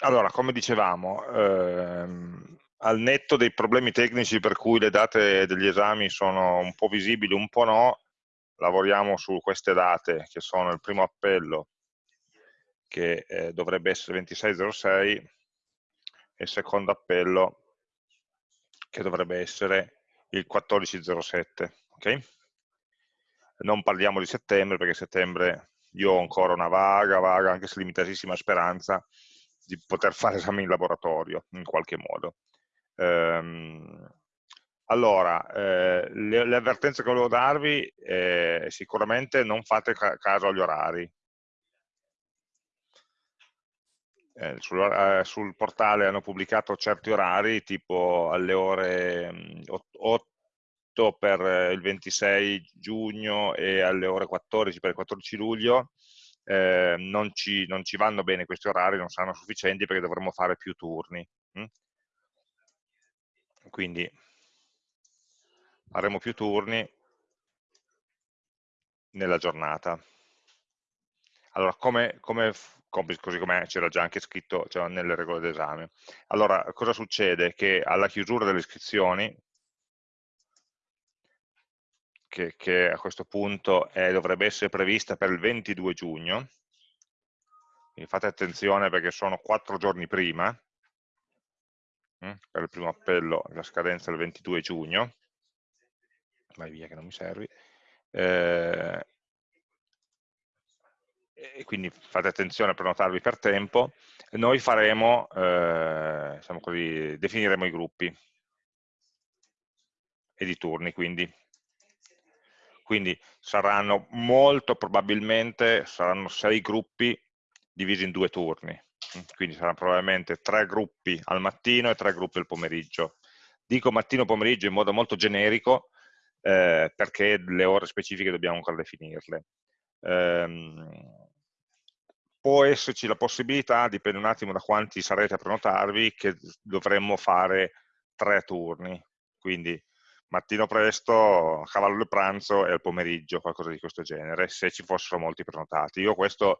allora, come dicevamo, ehm, al netto dei problemi tecnici per cui le date degli esami sono un po' visibili, un po' no, lavoriamo su queste date che sono il primo appello che eh, dovrebbe essere 2606 e il secondo appello che dovrebbe essere il 1407 ok? non parliamo di settembre perché settembre io ho ancora una vaga, vaga, anche se limitatissima speranza di poter fare esami in laboratorio in qualche modo. Ehm, allora, eh, le, le, avvertenze che volevo darvi, eh, sicuramente non fate ca caso agli orari, eh, sul, eh, sul, portale hanno pubblicato certi orari, tipo alle ore 8 mm, per il 26 giugno e alle ore 14 per il 14 luglio, eh, non, ci, non, ci, vanno bene questi orari, non saranno sufficienti perché dovremmo fare più turni. Hm? Quindi faremo più turni nella giornata. Allora, come, come così come c'era già anche scritto cioè, nelle regole d'esame. Allora, cosa succede? Che alla chiusura delle iscrizioni, che, che a questo punto è, dovrebbe essere prevista per il 22 giugno, quindi fate attenzione perché sono quattro giorni prima, hm, per il primo appello la scadenza è il 22 giugno, vai via che non mi servi, eh, e quindi fate attenzione a prenotarvi per tempo, noi faremo, eh, diciamo così, definiremo i gruppi e i turni, quindi. Quindi saranno molto probabilmente, saranno sei gruppi divisi in due turni, quindi saranno probabilmente tre gruppi al mattino e tre gruppi al pomeriggio. Dico mattino-pomeriggio in modo molto generico, eh, perché le ore specifiche dobbiamo ancora definirle. Um, può esserci la possibilità, dipende un attimo da quanti sarete a prenotarvi, che dovremmo fare tre turni, quindi mattino presto, cavallo del pranzo e al pomeriggio, qualcosa di questo genere, se ci fossero molti prenotati. Io questo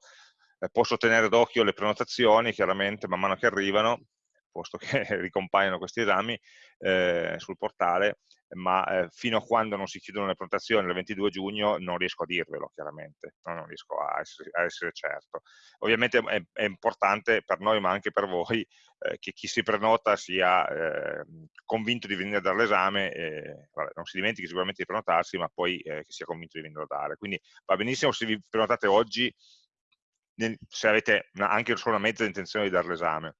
eh, posso tenere d'occhio le prenotazioni, chiaramente man mano che arrivano, posto che ricompaiono questi esami eh, sul portale, ma eh, fino a quando non si chiudono le prenotazioni il 22 giugno non riesco a dirvelo chiaramente, no? non riesco a essere, a essere, certo. Ovviamente è, è, importante per noi ma anche per voi eh, che chi si prenota sia eh, convinto di venire a dare l'esame, non si dimentichi sicuramente di prenotarsi ma poi eh, che sia convinto di venire a dare. Quindi va benissimo se vi prenotate oggi, se avete anche solo una mezza intenzione di dare l'esame,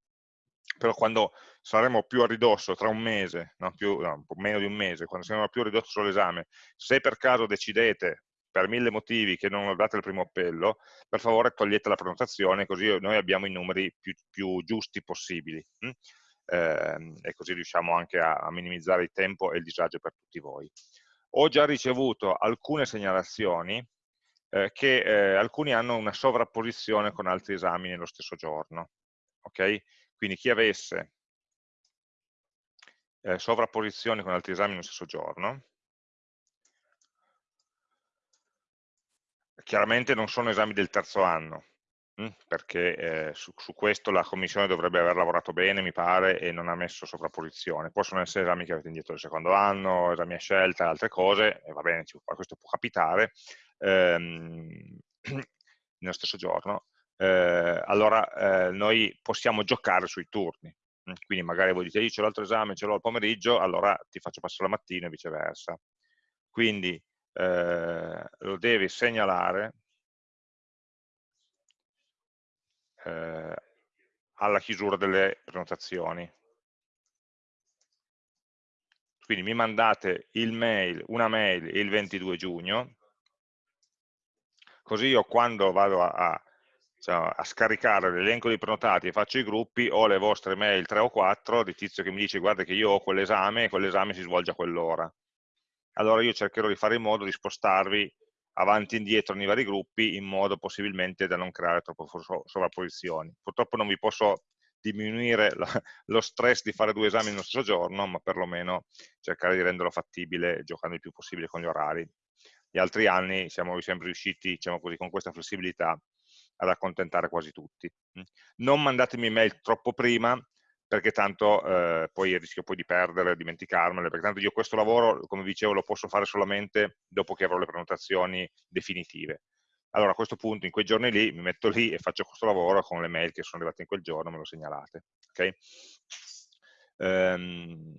però quando saremo più a ridosso, tra un mese, no, più, no, meno di un mese, quando saremo più a ridosso sull'esame, se per caso decidete per mille motivi che non date il primo appello, per favore togliete la prenotazione, così noi abbiamo i numeri più, più giusti possibili. Eh, e così riusciamo anche a, a, minimizzare il tempo e il disagio per tutti voi. Ho già ricevuto alcune segnalazioni eh, che eh, alcuni hanno una sovrapposizione con altri esami nello stesso giorno. Okay? Quindi chi avesse eh, sovrapposizioni con altri esami nello stesso giorno, chiaramente non sono esami del terzo anno, hm, perché eh, su, su, questo la commissione dovrebbe aver lavorato bene, mi pare, e non ha messo sovrapposizione. Possono essere esami che avete indietro del secondo anno, esami a scelta, altre cose, e va bene, questo può capitare, ehm, nello stesso giorno, eh, allora eh, noi possiamo giocare sui turni. Mm, quindi magari voi dite io c'ho l'altro esame, ce l'ho al pomeriggio, allora ti faccio passare la mattina e viceversa. Quindi eh, lo devi segnalare eh, alla chiusura delle prenotazioni. Quindi mi mandate il mail, una mail il 22 giugno, così io quando vado a, a cioè, a scaricare l'elenco dei prenotati e faccio i gruppi, ho le vostre mail 3 o 4 di tizio che mi dice guarda che io ho quell'esame e quell'esame si svolge a quell'ora. Allora io cercherò di fare in modo di spostarvi avanti e indietro nei vari gruppi in modo possibilmente da non creare troppo sovrapposizioni. Purtroppo non vi posso diminuire lo stress di fare due esami nello stesso giorno, ma perlomeno cercare di renderlo fattibile giocando il più possibile con gli orari. Gli altri anni siamo sempre riusciti, diciamo così, con questa flessibilità ad accontentare quasi tutti. Non mandatemi mail troppo prima, perché tanto eh, poi rischio poi di perdere, dimenticarmele, perché tanto io questo lavoro, come dicevo, lo posso fare solamente dopo che avrò le prenotazioni definitive. Allora a questo punto, in quei giorni lì, mi metto lì e faccio questo lavoro con le mail che sono arrivate in quel giorno, me lo segnalate. Okay? Ehm,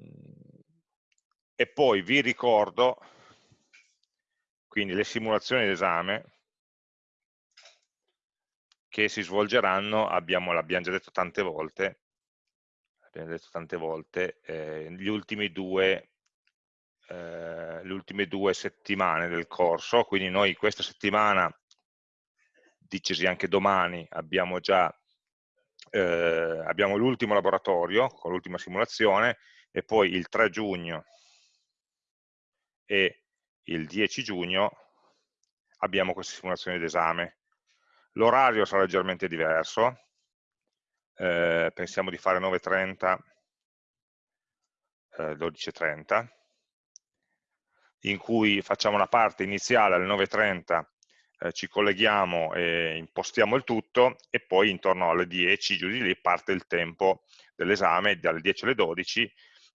e poi vi ricordo, quindi le simulazioni d'esame, che si svolgeranno, abbiamo, l'abbiamo già detto tante volte, detto tante volte, eh, gli ultimi due, eh, le ultime due settimane del corso, quindi noi questa settimana, dicesi anche domani, abbiamo già eh, abbiamo l'ultimo laboratorio con l'ultima simulazione e poi il 3 giugno e il 10 giugno abbiamo queste simulazioni d'esame. L'orario sarà leggermente diverso, eh, pensiamo di fare 9.30, eh, 12.30, in cui facciamo una parte iniziale alle 9.30, eh, ci colleghiamo e impostiamo il tutto e poi intorno alle 10, giù di lì, parte il tempo dell'esame, dalle 10 alle 12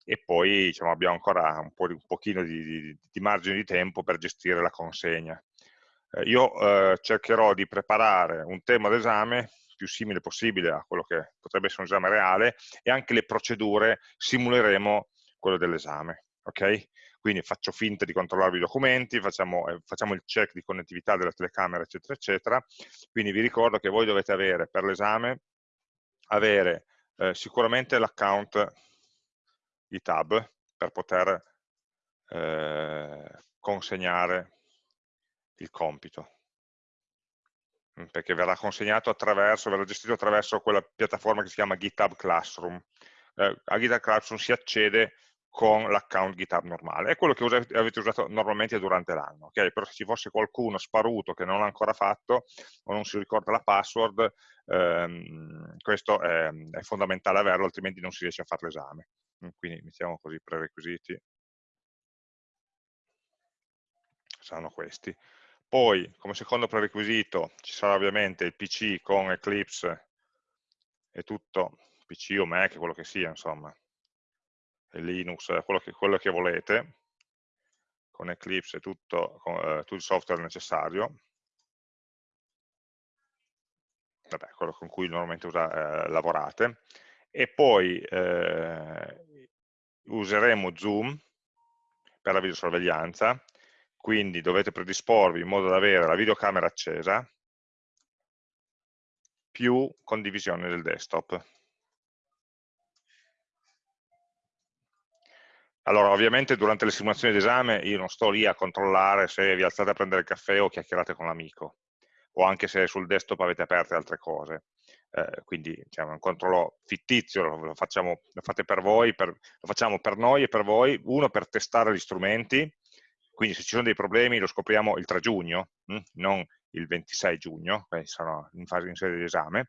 e poi diciamo, abbiamo ancora un, po', un pochino di, di, di, margine di tempo per gestire la consegna. Eh, io eh, cercherò di preparare un tema d'esame più simile possibile a quello che potrebbe essere un esame reale e anche le procedure simuleremo quello dell'esame. Okay? Quindi faccio finta di controllare i documenti, facciamo, eh, facciamo, il check di connettività della telecamera, eccetera, eccetera. Quindi vi ricordo che voi dovete avere per l'esame, avere eh, sicuramente l'account GitHub per poter eh, consegnare il compito perché verrà consegnato attraverso, verrà gestito attraverso quella piattaforma che si chiama GitHub Classroom. Eh, a GitHub Classroom si accede con l'account GitHub normale, è quello che usate, avete usato normalmente durante l'anno, okay? però se ci fosse qualcuno sparuto che non l'ha ancora fatto o non si ricorda la password, ehm, questo è, è, fondamentale averlo, altrimenti non si riesce a fare l'esame. Quindi mettiamo così i prerequisiti, saranno questi. Poi, come secondo prerequisito, ci sarà ovviamente il PC con Eclipse e tutto, PC o Mac, quello che sia, insomma, e Linux, quello che, quello che volete, con Eclipse e tutto, con, eh, tutto il software necessario, vabbè, quello con cui normalmente usa, eh, lavorate, e poi eh, useremo Zoom per la videosorveglianza, quindi dovete predisporvi in modo da avere la videocamera accesa più condivisione del desktop. Allora, ovviamente durante le simulazioni d'esame io non sto lì a controllare se vi alzate a prendere il caffè o chiacchierate con l'amico, o anche se sul desktop avete aperte altre cose. Eh, quindi diciamo, un controllo fittizio, lo, facciamo, lo fate per voi, per, lo facciamo per noi e per voi, uno per testare gli strumenti, quindi se ci sono dei problemi lo scopriamo il 3 giugno, hm? non il 26 giugno, sono in fase in sede di esame.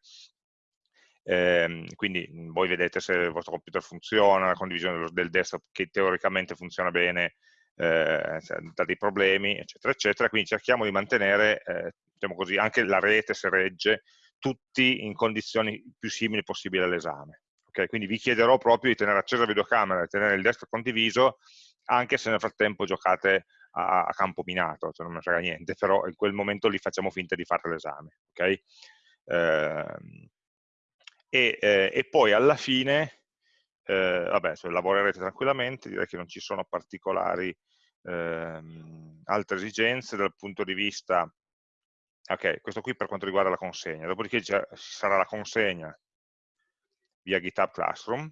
Eh, quindi voi vedete se il vostro computer funziona, la condivisione del desktop che teoricamente funziona bene, eh, da dei problemi, eccetera, eccetera. Quindi cerchiamo di mantenere, eh, diciamo così, anche la rete se regge, tutti in condizioni più simili possibili all'esame. Okay? Quindi vi chiederò proprio di tenere accesa la videocamera e tenere il desktop condiviso, anche se nel frattempo giocate a, a campo minato, cioè non mi frega niente, però in quel momento lì facciamo finta di fare l'esame. Okay? Eh, e, eh, e, poi alla fine, eh, vabbè, cioè, lavorerete tranquillamente, direi che non ci sono particolari ehm, altre esigenze dal punto di vista ok, questo qui per quanto riguarda la consegna, dopodiché ci sarà la consegna via GitHub Classroom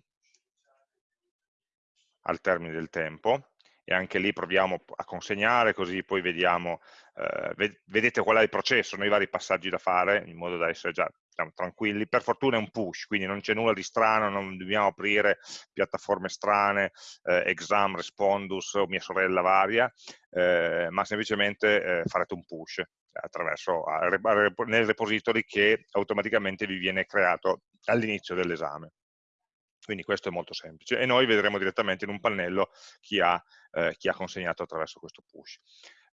al termine del tempo, e anche lì proviamo a consegnare, così poi vediamo, eh, vedete qual è il processo, noi vari passaggi da fare, in modo da essere già diciamo, tranquilli. Per fortuna è un push, quindi non c'è nulla di strano, non dobbiamo aprire piattaforme strane, eh, exam, respondus o mia sorella varia, eh, ma semplicemente eh, farete un push attraverso nel repository che automaticamente vi viene creato all'inizio dell'esame. Quindi questo è molto semplice e noi vedremo direttamente in un pannello chi ha, eh, chi ha consegnato attraverso questo push.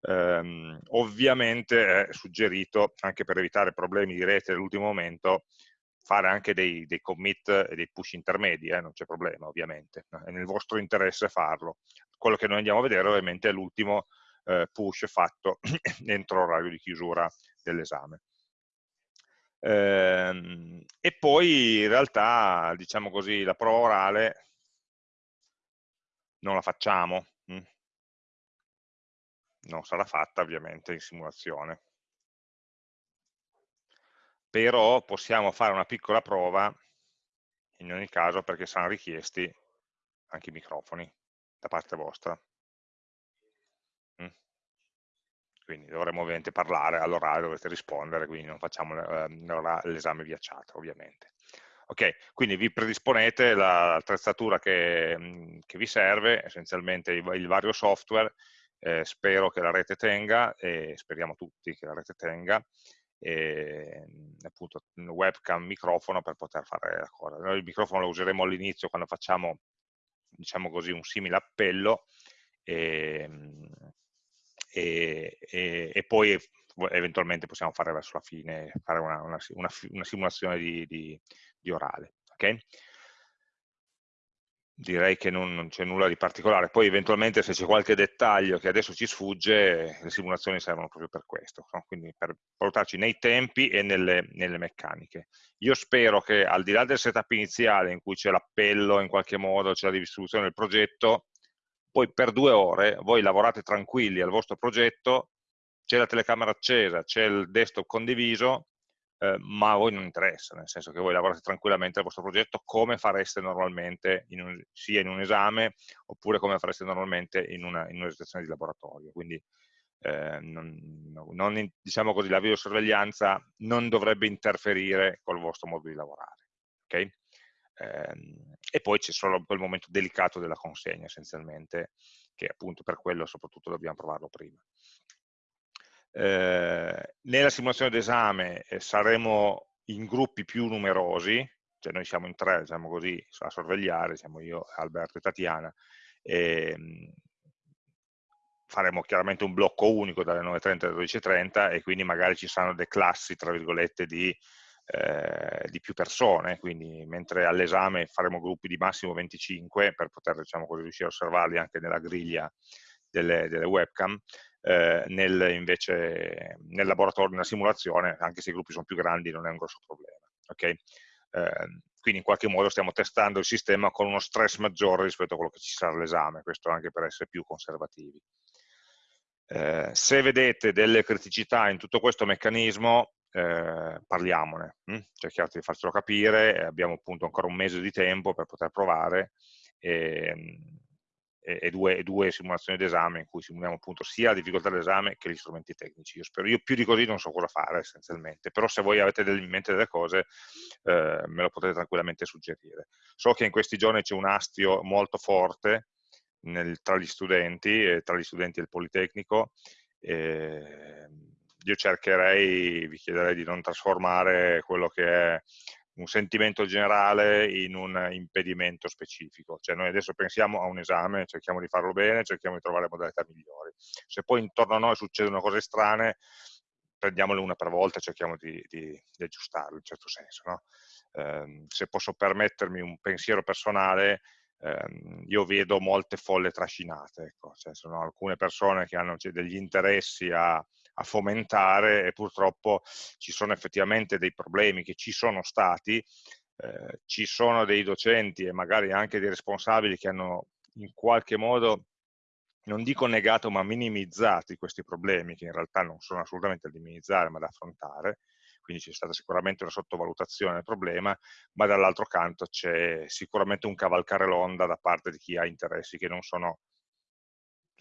ehm, ovviamente è suggerito, anche per evitare problemi di rete all'ultimo momento, fare anche dei, dei, commit e dei push intermedi, eh, non c'è problema ovviamente, è nel vostro interesse farlo. Quello che noi andiamo a vedere ovviamente è l'ultimo eh, push fatto entro l'orario di chiusura dell'esame. Ehm, e poi in realtà, diciamo così, la prova orale non la facciamo, hm? non sarà fatta ovviamente in simulazione. Però possiamo fare una piccola prova in ogni caso perché saranno richiesti anche i microfoni da parte vostra. Quindi dovremo ovviamente parlare all'orario, dovrete rispondere, quindi non facciamo ehm, l'esame via ovviamente. Ok, quindi vi predisponete l'attrezzatura che, che, vi serve, essenzialmente il, il vario software, eh, spero che la rete tenga, e speriamo tutti che la rete tenga, e appunto webcam, microfono per poter fare la cosa. Noi il microfono lo useremo all'inizio quando facciamo, diciamo così, un simile appello, e, e, e, e, poi eventualmente possiamo fare verso la fine, fare una, una, una, una simulazione di, di, di orale. Okay? Direi che non, non c'è nulla di particolare, poi eventualmente se c'è qualche dettaglio che adesso ci sfugge, le simulazioni servono proprio per questo, no? quindi per valutarci nei tempi e nelle, nelle meccaniche. Io spero che al di là del setup iniziale in cui c'è l'appello in qualche modo, c'è la distribuzione del progetto, poi per due ore voi lavorate tranquilli al vostro progetto, c'è la telecamera accesa, c'è il desktop condiviso, eh, ma a voi non interessa, nel senso che voi lavorate tranquillamente al vostro progetto come fareste normalmente in un, sia in un esame oppure come fareste normalmente in una, in una situazione di laboratorio. Quindi eh, non, non, diciamo così, la videosorveglianza non dovrebbe interferire col vostro modo di lavorare. Okay? Ehm, e poi c'è solo quel momento delicato della consegna essenzialmente, che appunto per quello soprattutto dobbiamo provarlo prima. Eh, nella simulazione d'esame eh, saremo in gruppi più numerosi, cioè noi siamo in tre, diciamo così, a sorvegliare, siamo io, Alberto e Tatiana, e, ehm, faremo chiaramente un blocco unico dalle 9.30 alle 12.30 e quindi magari ci saranno delle classi, tra virgolette, di eh, di più persone, quindi mentre all'esame faremo gruppi di massimo 25 per poter diciamo così, riuscire a osservarli anche nella griglia delle, delle webcam, eh, nel, invece nel laboratorio, nella simulazione, anche se i gruppi sono più grandi non è un grosso problema. Okay? Eh, quindi in qualche modo stiamo testando il sistema con uno stress maggiore rispetto a quello che ci sarà all'esame, questo anche per essere più conservativi. Eh, se vedete delle criticità in tutto questo meccanismo, eh, parliamone, hm? cerchiate di farcelo capire, abbiamo appunto ancora un mese di tempo per poter provare e, e, e, due, e due, simulazioni d'esame in cui simuliamo appunto sia la difficoltà dell'esame che gli strumenti tecnici. Io spero, io più di così non so cosa fare essenzialmente, però se voi avete in mente delle cose eh, me lo potete tranquillamente suggerire. So che in questi giorni c'è un astio molto forte nel, tra gli studenti, tra gli studenti del Politecnico, eh, io cercherei, vi chiederei di non trasformare quello che è un sentimento generale in un impedimento specifico. Cioè noi adesso pensiamo a un esame, cerchiamo di farlo bene, cerchiamo di trovare modalità migliori. Se poi intorno a noi succedono cose strane, prendiamole una per volta e cerchiamo di, di, di aggiustarle in certo senso. No? Eh, se posso permettermi un pensiero personale, ehm, io vedo molte folle trascinate. Ecco. Cioè, sono alcune persone che hanno cioè, degli interessi a a fomentare e purtroppo ci sono effettivamente dei problemi che ci sono stati, eh, ci sono dei docenti e magari anche dei responsabili che hanno in qualche modo non dico negato ma minimizzati questi problemi che in realtà non sono assolutamente da minimizzare ma da affrontare. Quindi c'è stata sicuramente una sottovalutazione del problema ma dall'altro canto c'è sicuramente un cavalcare l'onda da parte di chi ha interessi che non sono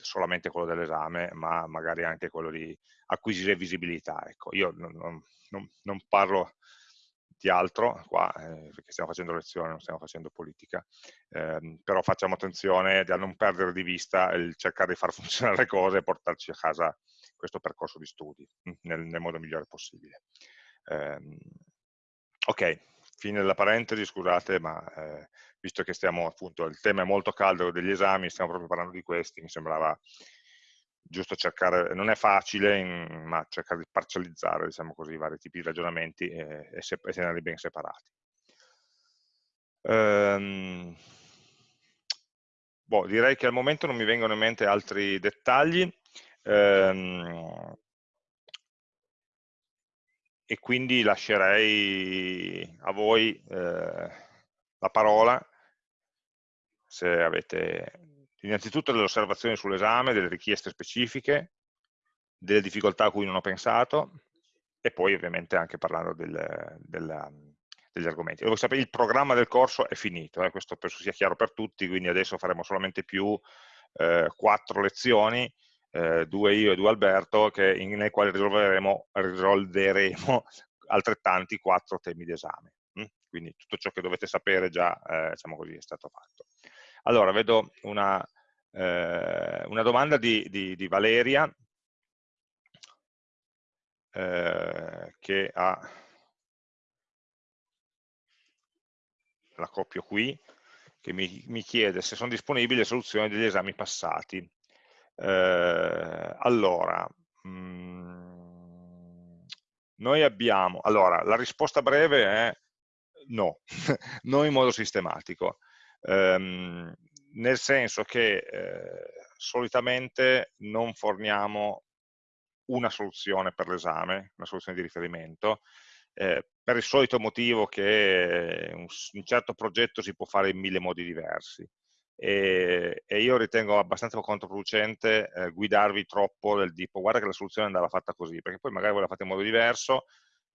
solamente quello dell'esame, ma magari anche quello di acquisire visibilità. Ecco, io non, non, non parlo di altro qua, eh, perché stiamo facendo lezione, non stiamo facendo politica, eh, però facciamo attenzione a non perdere di vista il cercare di far funzionare le cose e portarci a casa questo percorso di studi mm, nel, nel modo migliore possibile. Eh, ok, fine della parentesi, scusate, ma eh, visto che stiamo appunto, il tema è molto caldo degli esami, stiamo proprio parlando di questi, mi sembrava giusto cercare, non è facile, in, ma cercare di parcializzare, diciamo così, i vari tipi di ragionamenti e, e, e tenerli ben separati. Ehm, boh, direi che al momento non mi vengono in mente altri dettagli, ehm, e quindi lascerei a voi eh, la parola se avete innanzitutto delle osservazioni sull'esame, delle richieste specifiche, delle difficoltà a cui non ho pensato e poi ovviamente anche parlando del, del, degli argomenti. Devo sapere, il programma del corso è finito, eh, questo penso sia chiaro per tutti, quindi adesso faremo solamente più eh, quattro lezioni, eh, due io e due Alberto, in, nel quale risolveremo, risolveremo altrettanti quattro temi d'esame. Hm? Quindi tutto ciò che dovete sapere già eh, diciamo così, è stato fatto. Allora, vedo una, eh, una domanda di, di, di Valeria eh, che ha, la copio qui, che mi, mi chiede se sono disponibili le soluzioni degli esami passati. Eh, allora, mh, mm, noi abbiamo, allora, la risposta breve è no, non in modo sistematico ehm, nel senso che eh, solitamente non forniamo una soluzione per l'esame, una soluzione di riferimento, eh, per il solito motivo che un, un, certo progetto si può fare in mille modi diversi. E, e io ritengo abbastanza controproducente eh, guidarvi troppo del tipo guarda che la soluzione andava fatta così, perché poi magari voi la fate in modo diverso,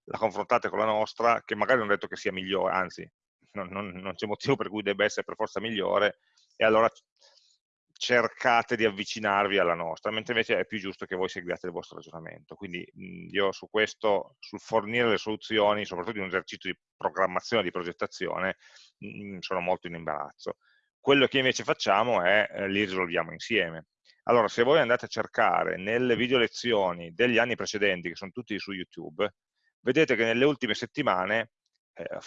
la confrontate con la nostra, che magari non ho detto che sia migliore, anzi non, non, non c'è motivo per cui debba essere per forza migliore, e allora cercate di avvicinarvi alla nostra, mentre invece è più giusto che voi seguiate il vostro ragionamento. Quindi mh, io su questo, sul fornire le soluzioni, soprattutto in un esercizio di programmazione, di progettazione, mh, sono molto in imbarazzo. Quello che invece facciamo è, eh, li risolviamo insieme. Allora, se voi andate a cercare nelle video lezioni degli anni precedenti, che sono tutti su YouTube, vedete che nelle ultime settimane eh,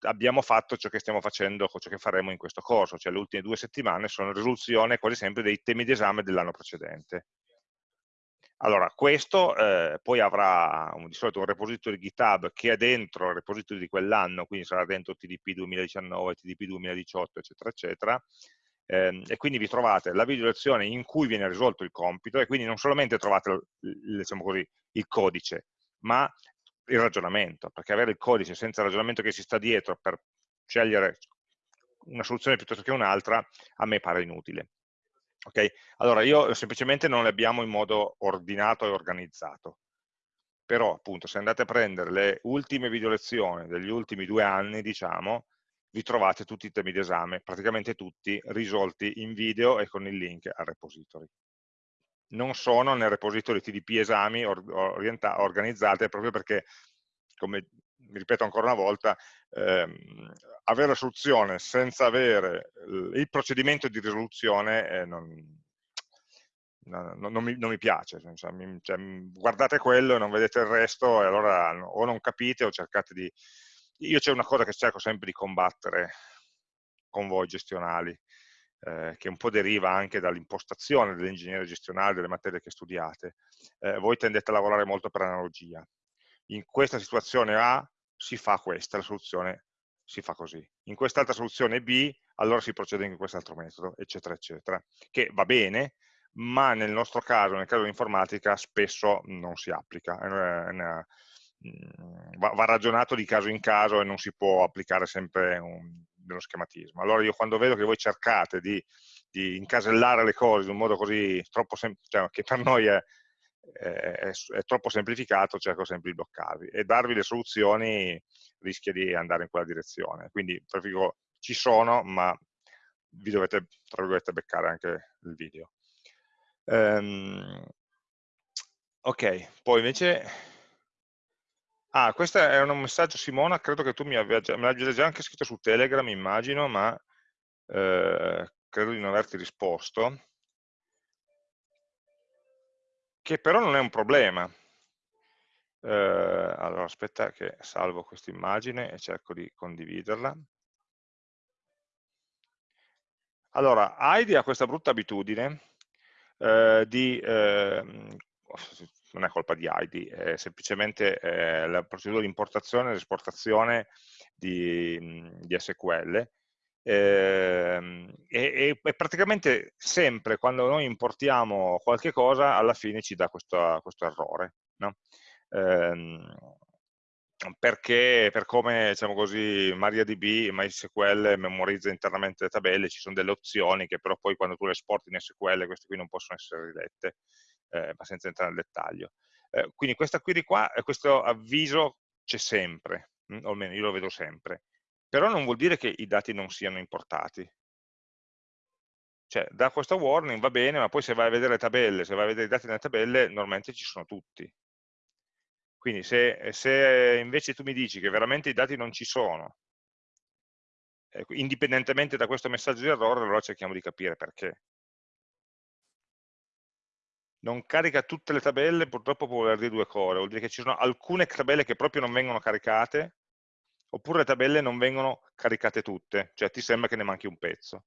abbiamo fatto ciò che stiamo facendo, ciò che faremo in questo corso, cioè le ultime due settimane sono risoluzione quasi sempre dei temi d'esame dell'anno precedente. Allora, questo eh, poi avrà un, di solito un repository GitHub che è dentro il repository di quell'anno, quindi sarà dentro TDP 2019, TDP 2018, eccetera, eccetera, eh, e quindi vi trovate la video lezione in cui viene risolto il compito, e quindi non solamente trovate diciamo così, il codice, ma il ragionamento, perché avere il codice senza il ragionamento che si sta dietro per scegliere una soluzione piuttosto che un'altra, a me pare inutile. Okay? Allora, io semplicemente non le abbiamo in modo ordinato e organizzato. Però, appunto, se andate a prendere le ultime video lezioni degli ultimi due anni, diciamo, vi trovate tutti i temi d'esame, praticamente tutti, risolti in video e con il link al repository non sono nel repository TDP esami organizzate proprio perché, come ripeto ancora una volta, ehm, avere la soluzione senza avere il procedimento di risoluzione eh, non, non, non, mi, non, mi, piace, cioè, mi, cioè, guardate quello e non vedete il resto e allora o non capite o cercate di... Io c'è una cosa che cerco sempre di combattere con voi gestionali, eh, che un po' deriva anche dall'impostazione dell'ingegneria gestionale delle materie che studiate, eh, voi tendete a lavorare molto per analogia. In questa situazione A si fa questa, la soluzione si fa così. In quest'altra soluzione B, allora si procede in quest'altro metodo, eccetera, eccetera. Che va bene, ma nel nostro caso, nel caso dell'informatica, spesso non si applica. È una, mm, va, ragionato di caso in caso e non si può applicare sempre un, dello schematismo. Allora io quando vedo che voi cercate di, di incasellare le cose in un modo così troppo cioè, che per noi è, è, è, troppo semplificato, cerco sempre di bloccarvi e darvi le soluzioni rischia di andare in quella direzione. Quindi preferico ci sono, ma vi dovete, tra virgolette, beccare anche il video. Um, ok, poi invece Ah, questo è un messaggio, Simona, credo che tu mi abbia già, me già anche scritto su Telegram, immagino, ma eh, credo di non averti risposto, che però non è un problema. Eh, allora, aspetta che salvo questa immagine e cerco di condividerla. Allora, Heidi ha questa brutta abitudine eh, di, eh, non è colpa di ID, è semplicemente eh, la procedura di importazione ed esportazione di, di SQL, eh, e, e, praticamente sempre quando noi importiamo qualche cosa alla fine ci dà questo, questo errore no? eh, perché per come diciamo così MariaDB, MySQL memorizza internamente le tabelle ci sono delle opzioni che però poi quando tu le esporti in SQL queste qui non possono essere rilette eh, ma senza entrare nel dettaglio eh, quindi questa query qua, questo avviso c'è sempre mh, o almeno io lo vedo sempre però non vuol dire che i dati non siano importati. Cioè, da questo warning va bene, ma poi se vai a vedere le tabelle, se vai a vedere i dati nelle tabelle, normalmente ci sono tutti. Quindi se, se invece tu mi dici che veramente i dati non ci sono, eh, indipendentemente da questo messaggio di errore, allora cerchiamo di capire perché. Non carica tutte le tabelle, purtroppo può voler dire due cose, vuol dire che ci sono alcune tabelle che proprio non vengono caricate, oppure le tabelle non vengono caricate tutte, cioè ti sembra che ne manchi un pezzo.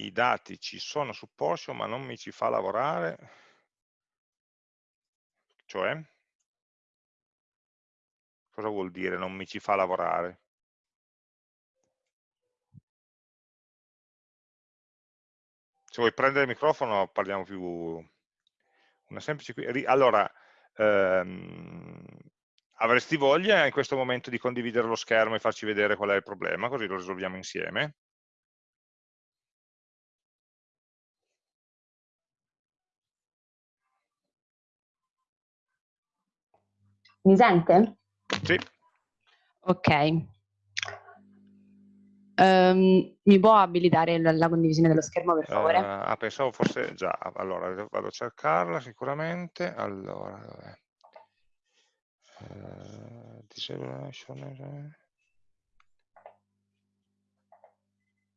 I dati ci sono su Porsche ma non mi ci fa lavorare, cioè? Cosa vuol dire non mi ci fa lavorare? se vuoi prendere il microfono parliamo più una semplice allora ehm, avresti voglia in questo momento di condividere lo schermo e farci vedere qual è il problema così lo risolviamo insieme mi sente? Sì. Ok. Um, mi può abilitare la, la, condivisione dello schermo per favore? Uh, ah, pensavo fosse già, allora vado a cercarla sicuramente, allora, dov'è? Uh,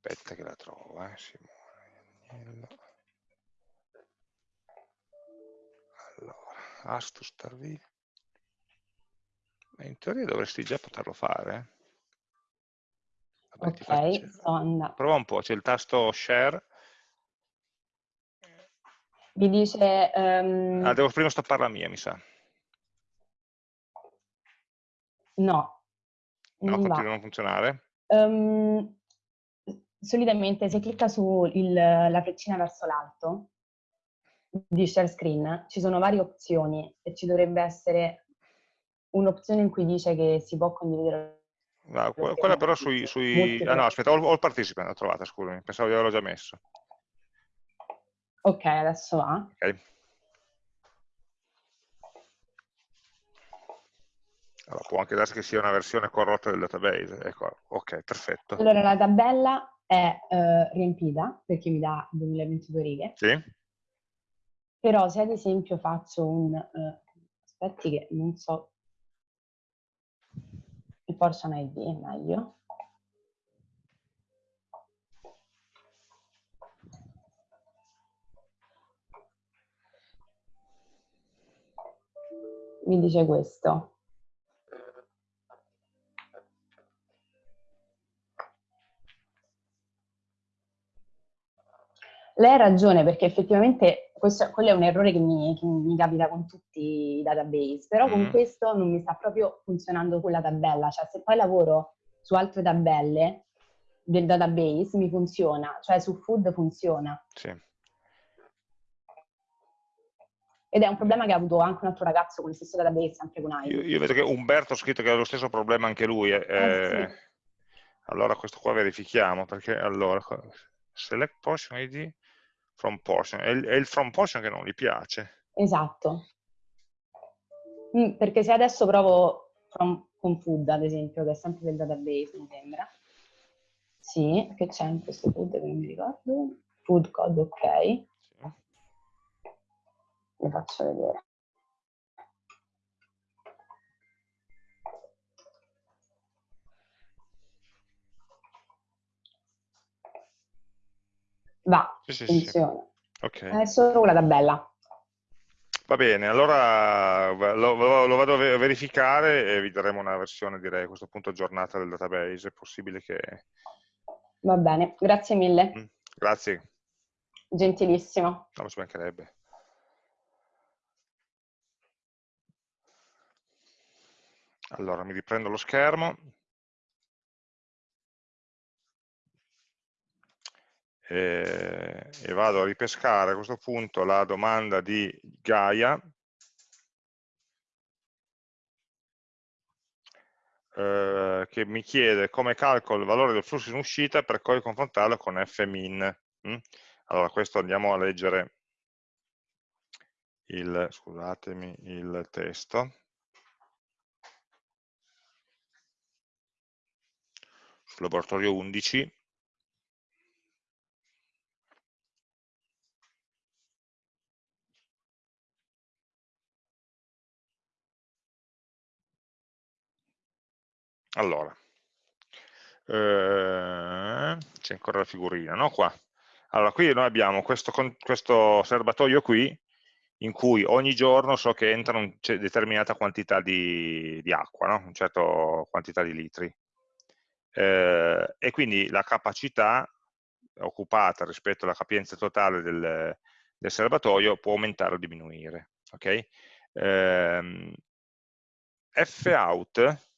aspetta che la trovo, eh, Simone, allora, Astus Starville, in teoria dovresti già poterlo fare, eh? Vabbè, ok, sto andando. Prova un po', c'è il tasto share. Mi dice... Um... Ah, devo prima stoppare la mia, mi sa. No. No, non continua a non funzionare? Um, solitamente se clicca sulla freccina verso l'alto di share screen ci sono varie opzioni e ci dovrebbe essere un'opzione in cui dice che si può condividere No, quella però sui... sui... Ah no, aspetta, ho, il participant, l'ho trovata, scusami, pensavo di averlo già messo. Ok, adesso va. Ok. Allora, può anche darsi che sia una versione corrotta del database. Ecco, ok, perfetto. Allora, la tabella è eh, riempita, perché mi dà 2022 righe. Sì. Però se ad esempio faccio un... Eh, aspetti che non so il portion ID meglio. Mi dice questo. Lei ha ragione perché effettivamente questo, quello è un errore che mi, che mi, capita con tutti i database, però mm. con questo non mi sta proprio funzionando quella tabella, cioè se poi lavoro su altre tabelle del database mi funziona, cioè su food funziona. Sì. Ed è un problema che ha avuto anche un altro ragazzo con il stesso database, anche con AI. Io, io vedo che Umberto ha scritto che ha lo stesso problema anche lui. Eh, eh, sì. Allora questo qua verifichiamo, perché allora, select portion ID, from portion, è il, è il from portion che non gli piace. Esatto. Mm, perché se adesso provo from, con food, ad esempio, che è sempre del database, mi sembra. Sì, che c'è in questo food che non mi ricordo. Food code, ok. Sì. Vi faccio vedere. Va, sì, sì, funziona. Sì. Okay. È solo la tabella. Va bene, allora lo, lo, lo, vado a verificare e vi daremo una versione, direi, a questo punto aggiornata del database. È possibile che... Va bene, grazie mille. Mm, grazie. Gentilissimo. No, ci mancherebbe. Allora, mi riprendo lo schermo. E, e vado a ripescare a questo punto la domanda di Gaia eh, che mi chiede come calcolo il valore del flusso in uscita per poi confrontarlo con fmin. Mm? Allora, questo andiamo a leggere il, scusatemi, il testo. Sul laboratorio 11 Allora, eh, c'è ancora la figurina, no? Qua. Allora, qui noi abbiamo questo, questo serbatoio qui, in cui ogni giorno so che entra una determinata quantità di, di acqua, no? una certa quantità di litri. Eh, e quindi la capacità occupata rispetto alla capienza totale del, del serbatoio può aumentare o diminuire. Okay? Eh, Fout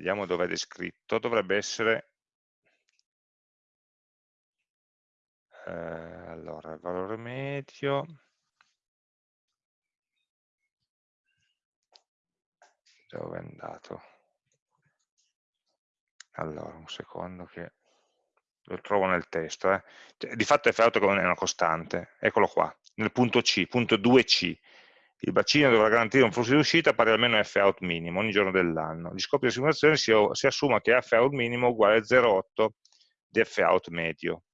vediamo dove è descritto, dovrebbe essere, eh, allora, il valore medio, dove è andato? Allora, un secondo che lo trovo nel testo, eh. Cioè, di fatto f out è una costante, eccolo qua, nel punto C, punto 2C, il bacino dovrà garantire un flusso di uscita pari almeno a F-out minimo ogni giorno dell'anno. Gli scopi di simulazione si, si assuma che F-out minimo uguale a 0,8 di F-out medio.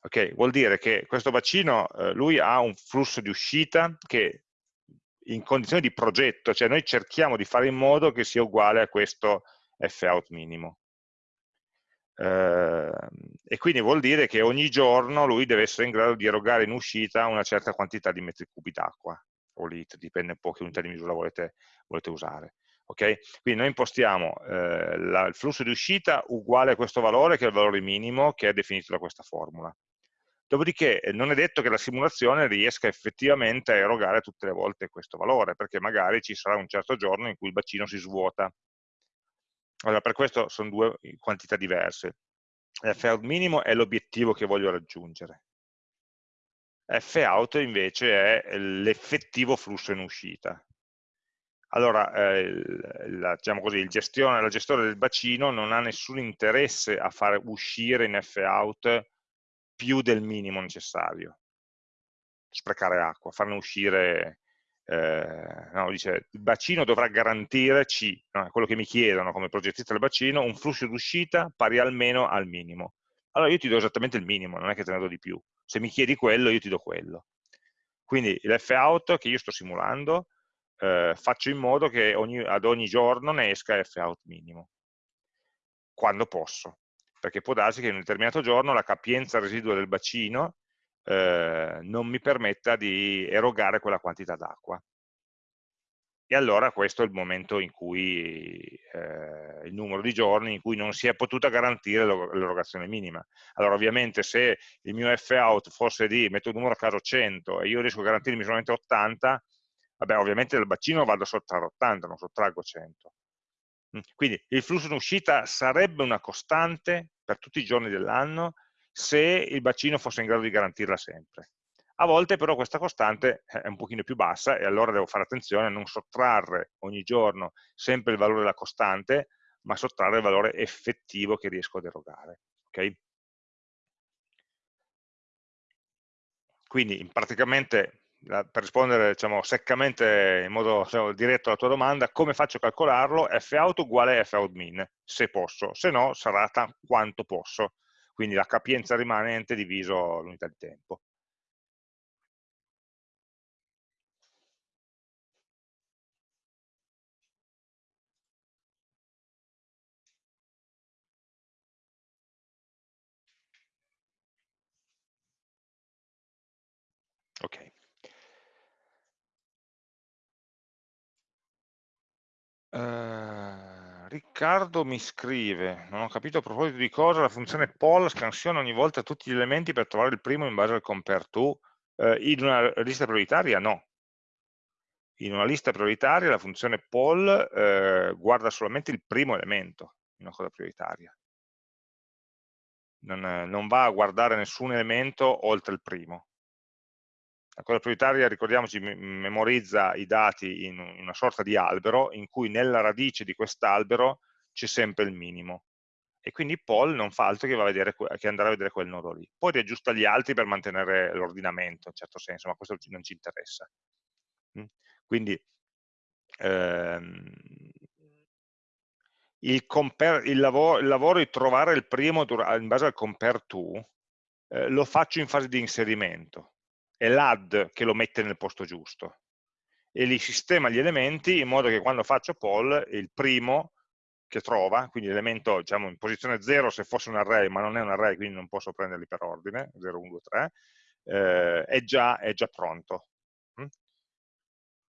Ok, vuol dire che questo bacino, eh, lui ha un flusso di uscita che in condizioni di progetto, cioè noi cerchiamo di fare in modo che sia uguale a questo F-out minimo. Eh, e quindi vuol dire che ogni giorno lui deve essere in grado di erogare in uscita una certa quantità di metri cubi d'acqua o litri, dipende un po' che unità di misura volete, volete usare. Okay? Quindi noi impostiamo eh, la, il flusso di uscita uguale a questo valore, che è il valore minimo che è definito da questa formula. Dopodiché eh, non è detto che la simulazione riesca effettivamente a erogare tutte le volte questo valore, perché magari ci sarà un certo giorno in cui il bacino si svuota allora, per questo sono due quantità diverse. Fout minimo è l'obiettivo che voglio raggiungere. Fout invece è l'effettivo flusso in uscita. Allora, eh, la, diciamo così, gestione, la gestione del bacino non ha nessun interesse a fare uscire in Fout più del minimo necessario. Sprecare acqua, farne uscire eh, no, dice, il bacino dovrà garantire C, no, quello che mi chiedono come progettista del bacino, un flusso d'uscita pari almeno al minimo. Allora io ti do esattamente il minimo, non è che te ne do di più. Se mi chiedi quello, io ti do quello. Quindi l'Fout che io sto simulando, eh, faccio in modo che ogni, ad ogni giorno ne esca Fout minimo, quando posso. Perché può darsi che in un determinato giorno la capienza residua del bacino eh, non mi permetta di erogare quella quantità d'acqua. E allora questo è il momento in cui, eh, il numero di giorni in cui non si è potuta garantire l'erogazione minima. Allora ovviamente se il mio F-out fosse di, metto il numero a caso 100 e io riesco a garantirmi solamente 80, vabbè ovviamente dal bacino vado a sottrarre 80, non sottraggo 100. Mm, quindi il flusso in uscita sarebbe una costante per tutti i giorni dell'anno se il bacino fosse in grado di garantirla sempre. A volte però questa costante è un pochino più bassa e allora devo fare attenzione a non sottrarre ogni giorno sempre il valore della costante, ma sottrarre il valore effettivo che riesco ad erogare. Okay? Quindi praticamente per rispondere diciamo, seccamente in modo diciamo, diretto alla tua domanda, come faccio a calcolarlo? Fout uguale a Fout min, se posso, se no sarà quanto posso quindi la capienza rimanente diviso l'unità di tempo. Ok. Uh... Riccardo mi scrive, non ho capito a proposito di cosa, la funzione poll scansiona ogni volta tutti gli elementi per trovare il primo in base al compare to. Eh, in una lista prioritaria no. In una lista prioritaria la funzione poll eh, guarda solamente il primo elemento in una cosa prioritaria. Non, non va a guardare nessun elemento oltre il primo. La cosa prioritaria, ricordiamoci, memorizza i dati in una sorta di albero in cui nella radice di quest'albero c'è sempre il minimo. E quindi poll non fa altro che, vedere, che, andare a vedere quel nodo lì. Poi riaggiusta gli altri per mantenere l'ordinamento, in certo senso, ma questo non ci interessa. Mm? Quindi ehm, il, compare, il, lavoro, il, lavoro, di trovare il primo in base al compare to eh, lo faccio in fase di inserimento è l'add che lo mette nel posto giusto e li sistema gli elementi in modo che quando faccio poll il primo che trova, quindi l'elemento diciamo, in posizione 0 se fosse un array, ma non è un array, quindi non posso prenderli per ordine, 0, 1, 2, 3, eh, è, già, è, già, pronto. Mm?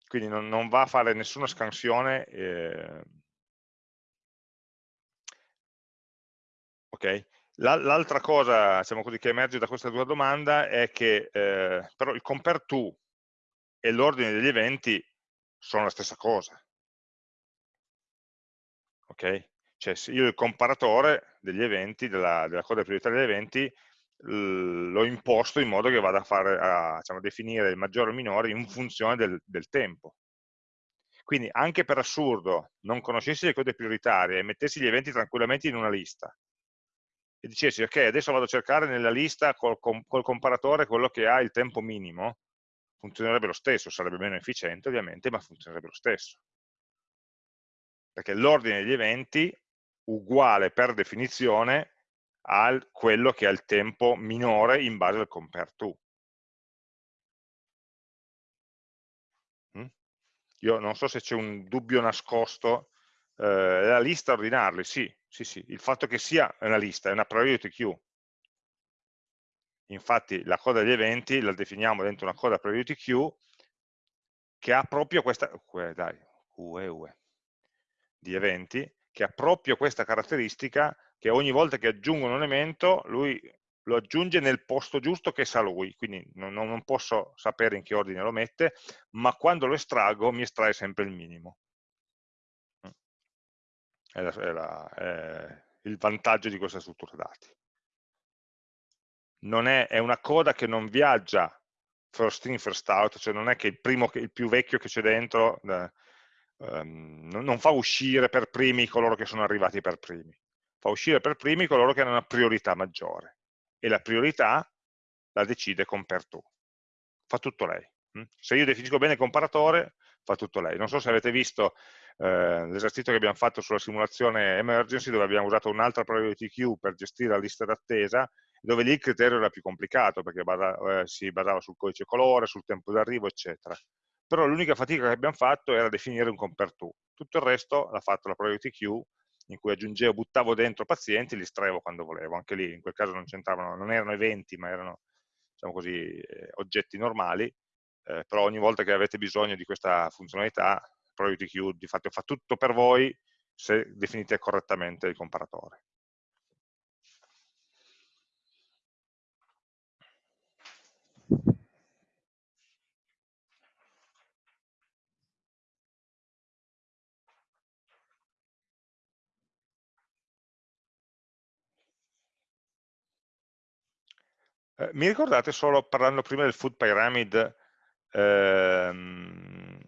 Quindi non, non, va a fare nessuna scansione. Eh, ok? L'altra cosa diciamo così, che emerge da questa tua domanda è che eh, però il compare to e l'ordine degli eventi sono la stessa cosa. Ok? Cioè io il comparatore degli eventi, della, della coda prioritaria degli eventi, l'ho imposto in modo che vada a, fare, a diciamo, definire il maggiore o il minore in funzione del, del tempo. Quindi anche per assurdo non conoscessi le code prioritarie e mettessi gli eventi tranquillamente in una lista e dicessi ok adesso vado a cercare nella lista col, col comparatore quello che ha il tempo minimo funzionerebbe lo stesso, sarebbe meno efficiente ovviamente ma funzionerebbe lo stesso. Perché l'ordine degli eventi uguale per definizione a quello che ha il tempo minore in base al compare to mm? io non so se c'è un dubbio nascosto eh, la lista ordinarli, sì, sì, sì, il fatto che sia una lista, è una priority queue. Infatti la coda degli eventi la definiamo dentro una coda priority queue che ha proprio questa, dai, UE, UE, di eventi, che ha proprio questa caratteristica che ogni volta che aggiungo un elemento lui lo aggiunge nel posto giusto che sa lui, quindi non, non posso sapere in che ordine lo mette, ma quando lo estraggo mi estrae sempre il minimo è, la, è, la, è il vantaggio di questa struttura dati. È, è, una coda che non viaggia first in, first out, cioè non è che il, primo, il più vecchio che c'è dentro eh, um, non fa uscire per primi coloro che sono arrivati per primi, fa uscire per primi coloro che hanno una priorità maggiore e la priorità la decide compare to. Fa tutto lei. Hm? Se io definisco bene il comparatore, fa tutto lei. Non so se avete visto eh, l'esercizio che abbiamo fatto sulla simulazione emergency dove abbiamo usato un'altra priority queue per gestire la lista d'attesa dove lì il criterio era più complicato perché basa, eh, si basava sul codice colore, sul tempo d'arrivo eccetera. Però l'unica fatica che abbiamo fatto era definire un compare to tutto il resto l'ha fatto la priority queue in cui aggiungevo, buttavo dentro pazienti e li estraevo quando volevo, anche lì in quel caso non c'entravano, non erano eventi ma erano diciamo così, eh, oggetti normali, eh, però ogni volta che avete bisogno di questa funzionalità priority queue di fatto fa tutto per voi se definite correttamente il comparatore. Eh, mi ricordate solo parlando prima del food pyramid ehm,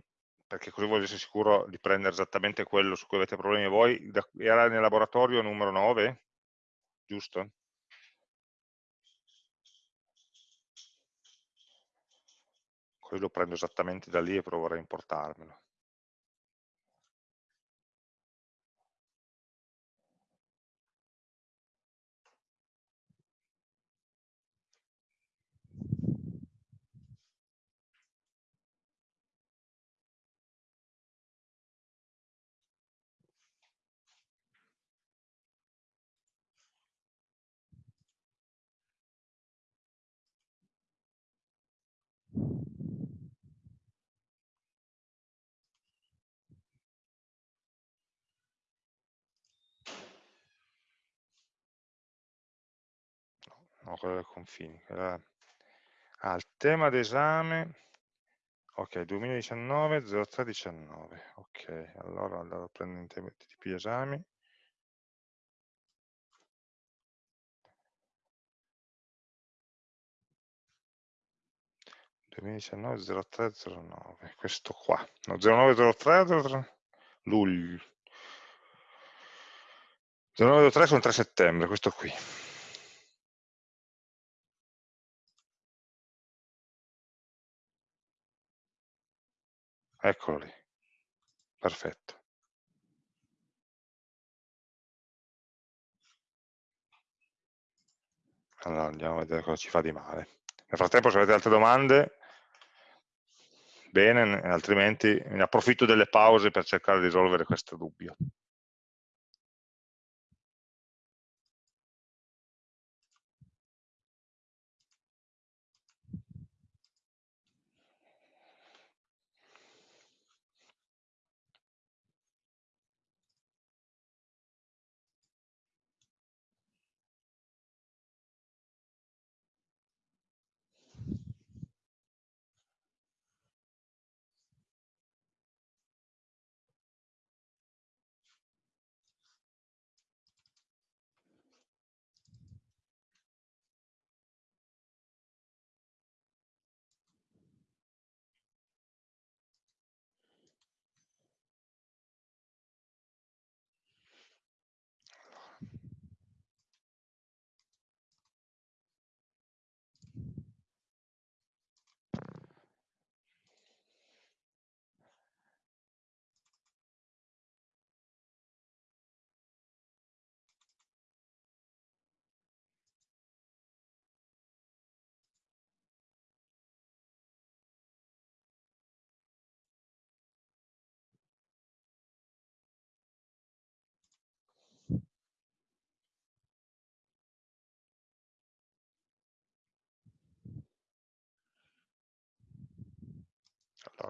perché così voglio essere sicuro di prendere esattamente quello su cui avete problemi voi, era nel laboratorio numero 9, giusto? Così lo prendo esattamente da lì e proverò a importarmelo. No, quella del confini. Quella... Ah, il tema d'esame, ok, 2019, 0319, ok, allora andrò a prendere in tema tipi esami. 2019 0309 questo qua. No, 0903 03 luglio. 0903 sono 3 settembre questo qui eccolo lì. Perfetto. Allora andiamo a vedere cosa ci fa di male. Nel frattempo se avete altre domande bene, altrimenti ne approfitto delle pause per cercare di risolvere questo dubbio.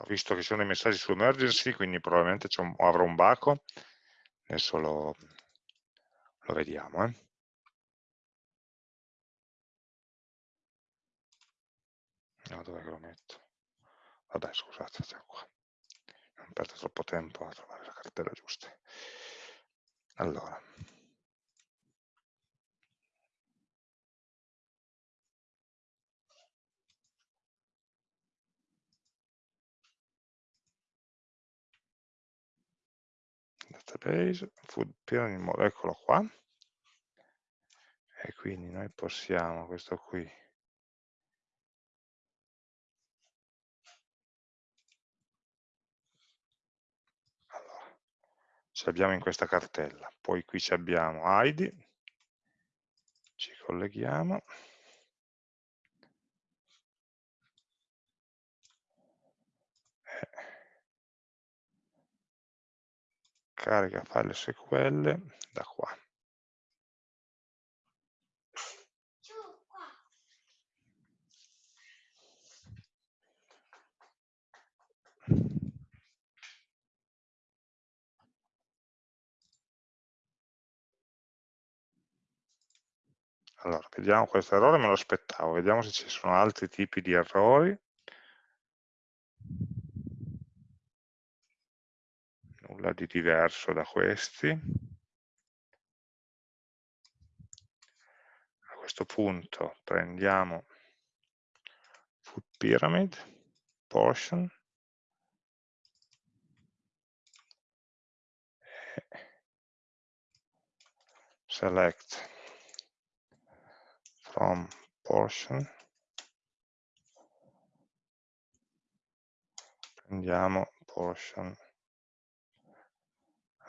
Visto che ci sono i messaggi su emergency, quindi probabilmente un, avrò un baco, adesso lo, lo vediamo. Eh. No, dove lo metto? Vabbè, scusate, stiamo qua. Non perdo troppo tempo a trovare la cartella giusta. Allora, database, food model, eccolo qua. E quindi noi possiamo, questo qui, allora, ci abbiamo in questa cartella, poi qui ci abbiamo ID, ci colleghiamo, carica file SQL da qua. Allora, vediamo questo errore, me lo aspettavo, vediamo se ci sono altri tipi di errori. Nulla di diverso da questi. A questo punto prendiamo food pyramid, portion, select from portion prendiamo portion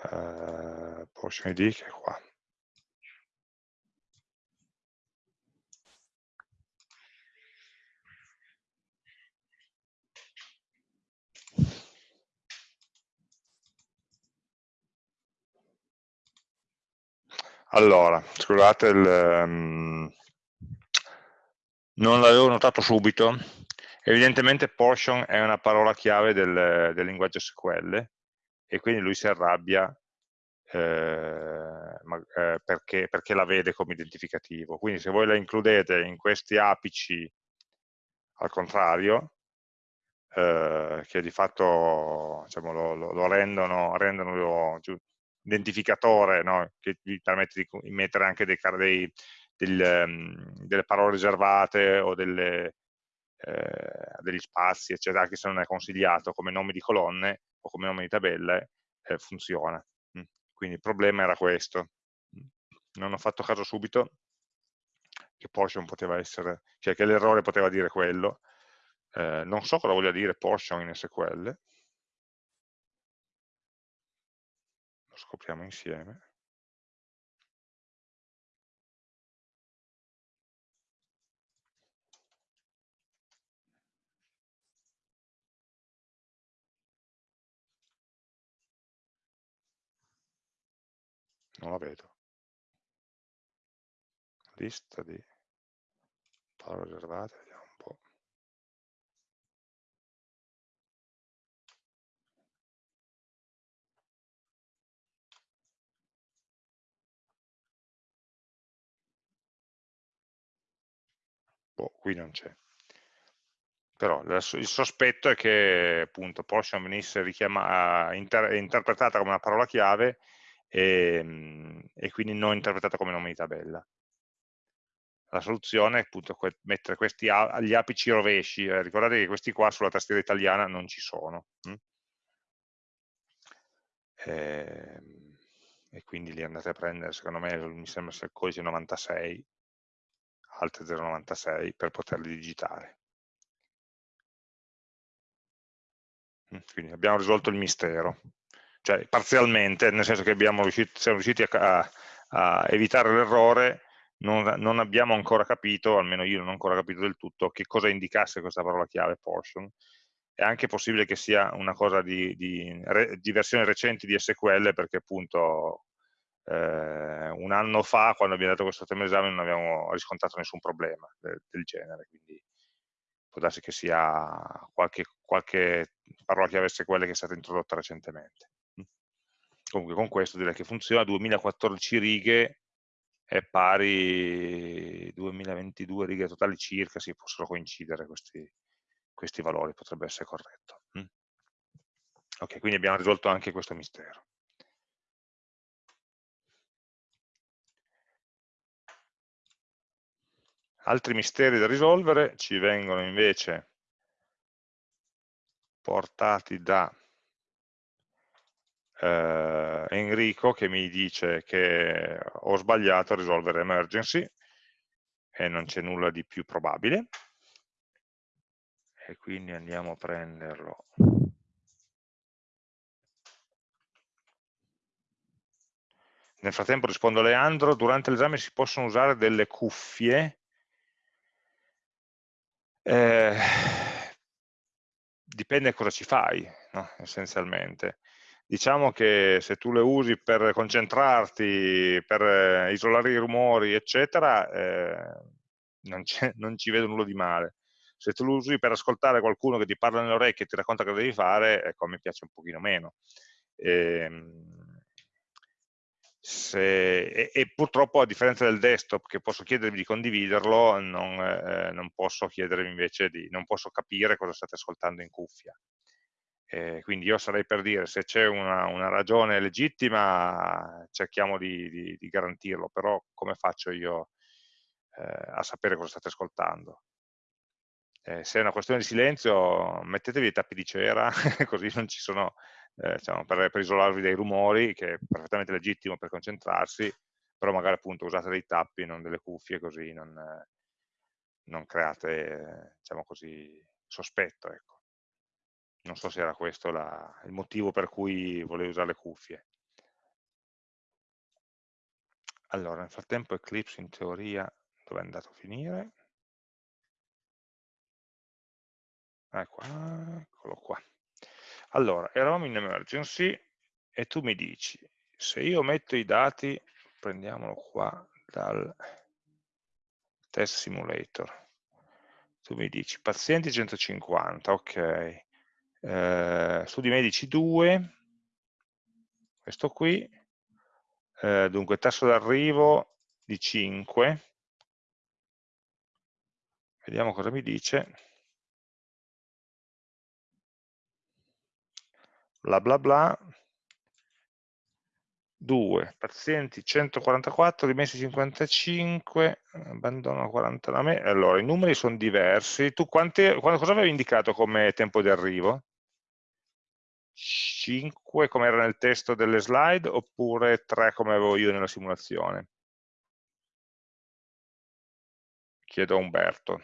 eh, portion id che è qua. Allora, scusate, il, um, non l'avevo notato subito, evidentemente portion è una parola chiave del, del linguaggio SQL e quindi lui si arrabbia, eh, eh, perché, perché, la vede come identificativo. Quindi se voi la includete in questi apici al contrario, eh, che di fatto diciamo, lo, lo, lo, rendono, rendono lo, identificatore no? che vi permette di mettere anche dei, dei, del, um, delle parole riservate o delle, eh, degli spazi, eccetera, anche se non è consigliato come nomi di colonne o come nomi di tabelle, eh, funziona. Mm. Quindi il problema era questo. Non ho fatto caso subito che portion poteva essere, cioè che l'errore poteva dire quello. Eh, non so cosa voglia dire portion in SQL. Lo scopriamo insieme. Non la vedo. Lista di parole riservate, vediamo un po'. Boh, qui non c'è. Però il sospetto è che appunto portion venisse inter interpretata come una parola chiave e, ehm, e quindi non interpretata come nome di tabella. La soluzione è appunto mettere questi agli apici rovesci, eh, ricordate che questi qua sulla tastiera italiana non ci sono. Hm? E, e, quindi li andate a prendere, secondo me mi sembra sia il codice 96, alt 096, per poterli digitare. Hm, quindi abbiamo risolto il mistero cioè parzialmente, nel senso che riuscito, siamo riusciti a, a evitare l'errore, non, non, abbiamo ancora capito, almeno io non ho ancora capito del tutto, che cosa indicasse questa parola chiave portion. È anche possibile che sia una cosa di, di, di versioni recenti di SQL, perché appunto eh, un anno fa, quando abbiamo dato questo tema esame, non abbiamo riscontrato nessun problema del, del genere, quindi può darsi che sia qualche, qualche parola chiave SQL che è stata introdotta recentemente comunque con questo direi che funziona, 2014 righe è pari 2022 righe totali circa, si possono coincidere questi, questi valori, potrebbe essere corretto. Mm. Ok, quindi abbiamo risolto anche questo mistero. Altri misteri da risolvere ci vengono invece portati da eh, Enrico che mi dice che ho sbagliato a risolvere emergency e non c'è nulla di più probabile. E quindi andiamo a prenderlo. Nel frattempo rispondo a Leandro durante l'esame si possono usare delle cuffie? Eh, dipende cosa ci fai no? essenzialmente diciamo che se tu le usi per concentrarti, per eh, isolare i rumori, eccetera, eh, non, non, ci vedo nulla di male. Se tu lo usi per ascoltare qualcuno che ti parla nelle orecchie e ti racconta cosa devi fare, ecco, me piace un pochino meno. E, ehm, se, e, e, purtroppo a differenza del desktop che posso chiedervi di condividerlo, non, eh, non posso chiedervi invece di, non posso capire cosa state ascoltando in cuffia. Eh, quindi io sarei per dire, se c'è una, una, ragione legittima, cerchiamo di, di, di, garantirlo, però come faccio io eh, a sapere cosa state ascoltando? Eh, se è una questione di silenzio, mettetevi i tappi di cera, così non ci sono, eh, diciamo, per, per, isolarvi dai rumori, che è perfettamente legittimo per concentrarsi, però magari appunto usate dei tappi, non delle cuffie, così non, non create, diciamo così, sospetto, ecco. Non so se era questo la, il motivo per cui volevo usare le cuffie. Allora, nel frattempo Eclipse in teoria dove è andato a finire? Ecco, eccolo qua. Allora, eravamo in emergency e tu mi dici, se io metto i dati, prendiamolo qua dal test simulator, tu mi dici pazienti 150, ok, eh, studi medici 2, questo qui, eh, dunque tasso d'arrivo di 5, vediamo cosa mi dice, bla bla bla, 2, pazienti 144, rimessi 55, abbandono 49, allora i numeri sono diversi, tu quanti, cosa avevi indicato come tempo di arrivo? 5 come era nel testo delle slide oppure 3 come avevo io nella simulazione? Chiedo a Umberto.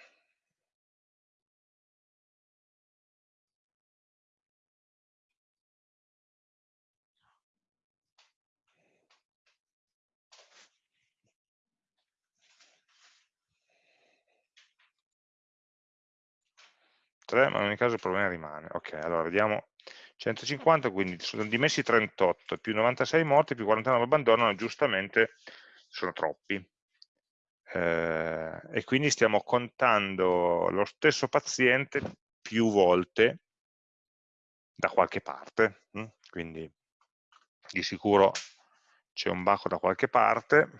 3, ma in ogni caso il problema rimane. Ok, allora vediamo 150, quindi sono dimessi 38, più 96 morti, più 49 abbandonano, giustamente sono troppi. Eh, e quindi stiamo contando lo stesso paziente più volte da qualche parte, hm? quindi di sicuro c'è un baco da qualche parte,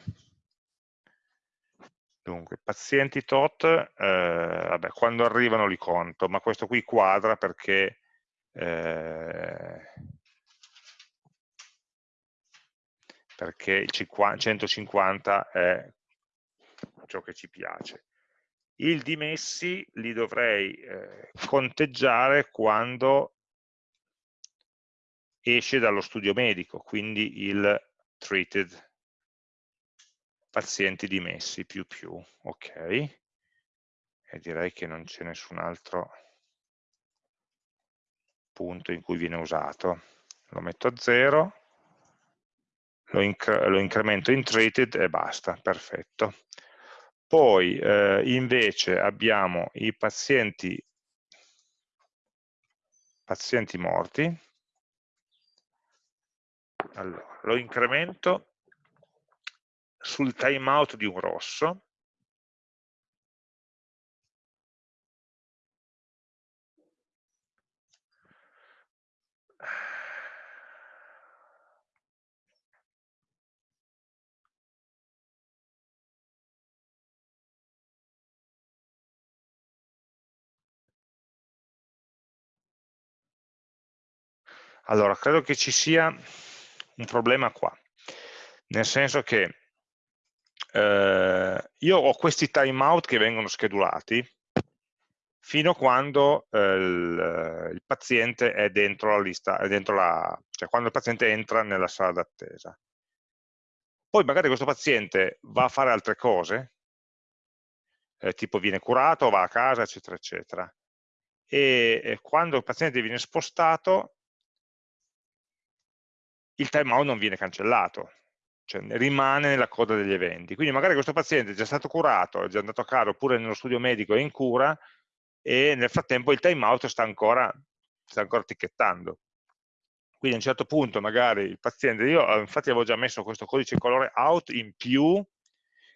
Dunque, pazienti tot, eh, vabbè, quando arrivano li conto, ma questo qui quadra perché eh, perché il 150 è ciò che ci piace. Il dimessi li dovrei eh, conteggiare quando esce dallo studio medico, quindi il treated pazienti dimessi più più, ok, e direi che non c'è nessun altro punto in cui viene usato. Lo metto a 0, lo, incre lo incremento in treated e basta, perfetto. Poi eh, invece abbiamo i pazienti, pazienti morti, allora, lo incremento sul timeout di un rosso, Allora, credo che ci sia un problema qua, nel senso che eh, io ho questi timeout che vengono schedulati fino a quando eh, il, il, paziente è dentro la lista, è dentro la, cioè quando il paziente entra nella sala d'attesa. Poi magari questo paziente va a fare altre cose, eh, tipo viene curato, va a casa, eccetera, eccetera. E, e quando il paziente viene spostato, il timeout non viene cancellato, cioè rimane nella coda degli eventi. Quindi magari questo paziente è già stato curato, è già andato a casa, oppure nello studio medico è in cura, e nel frattempo il timeout sta ancora, sta ancora ticchettando. Quindi a un certo punto magari il paziente, io eh, infatti avevo già messo questo codice colore out in più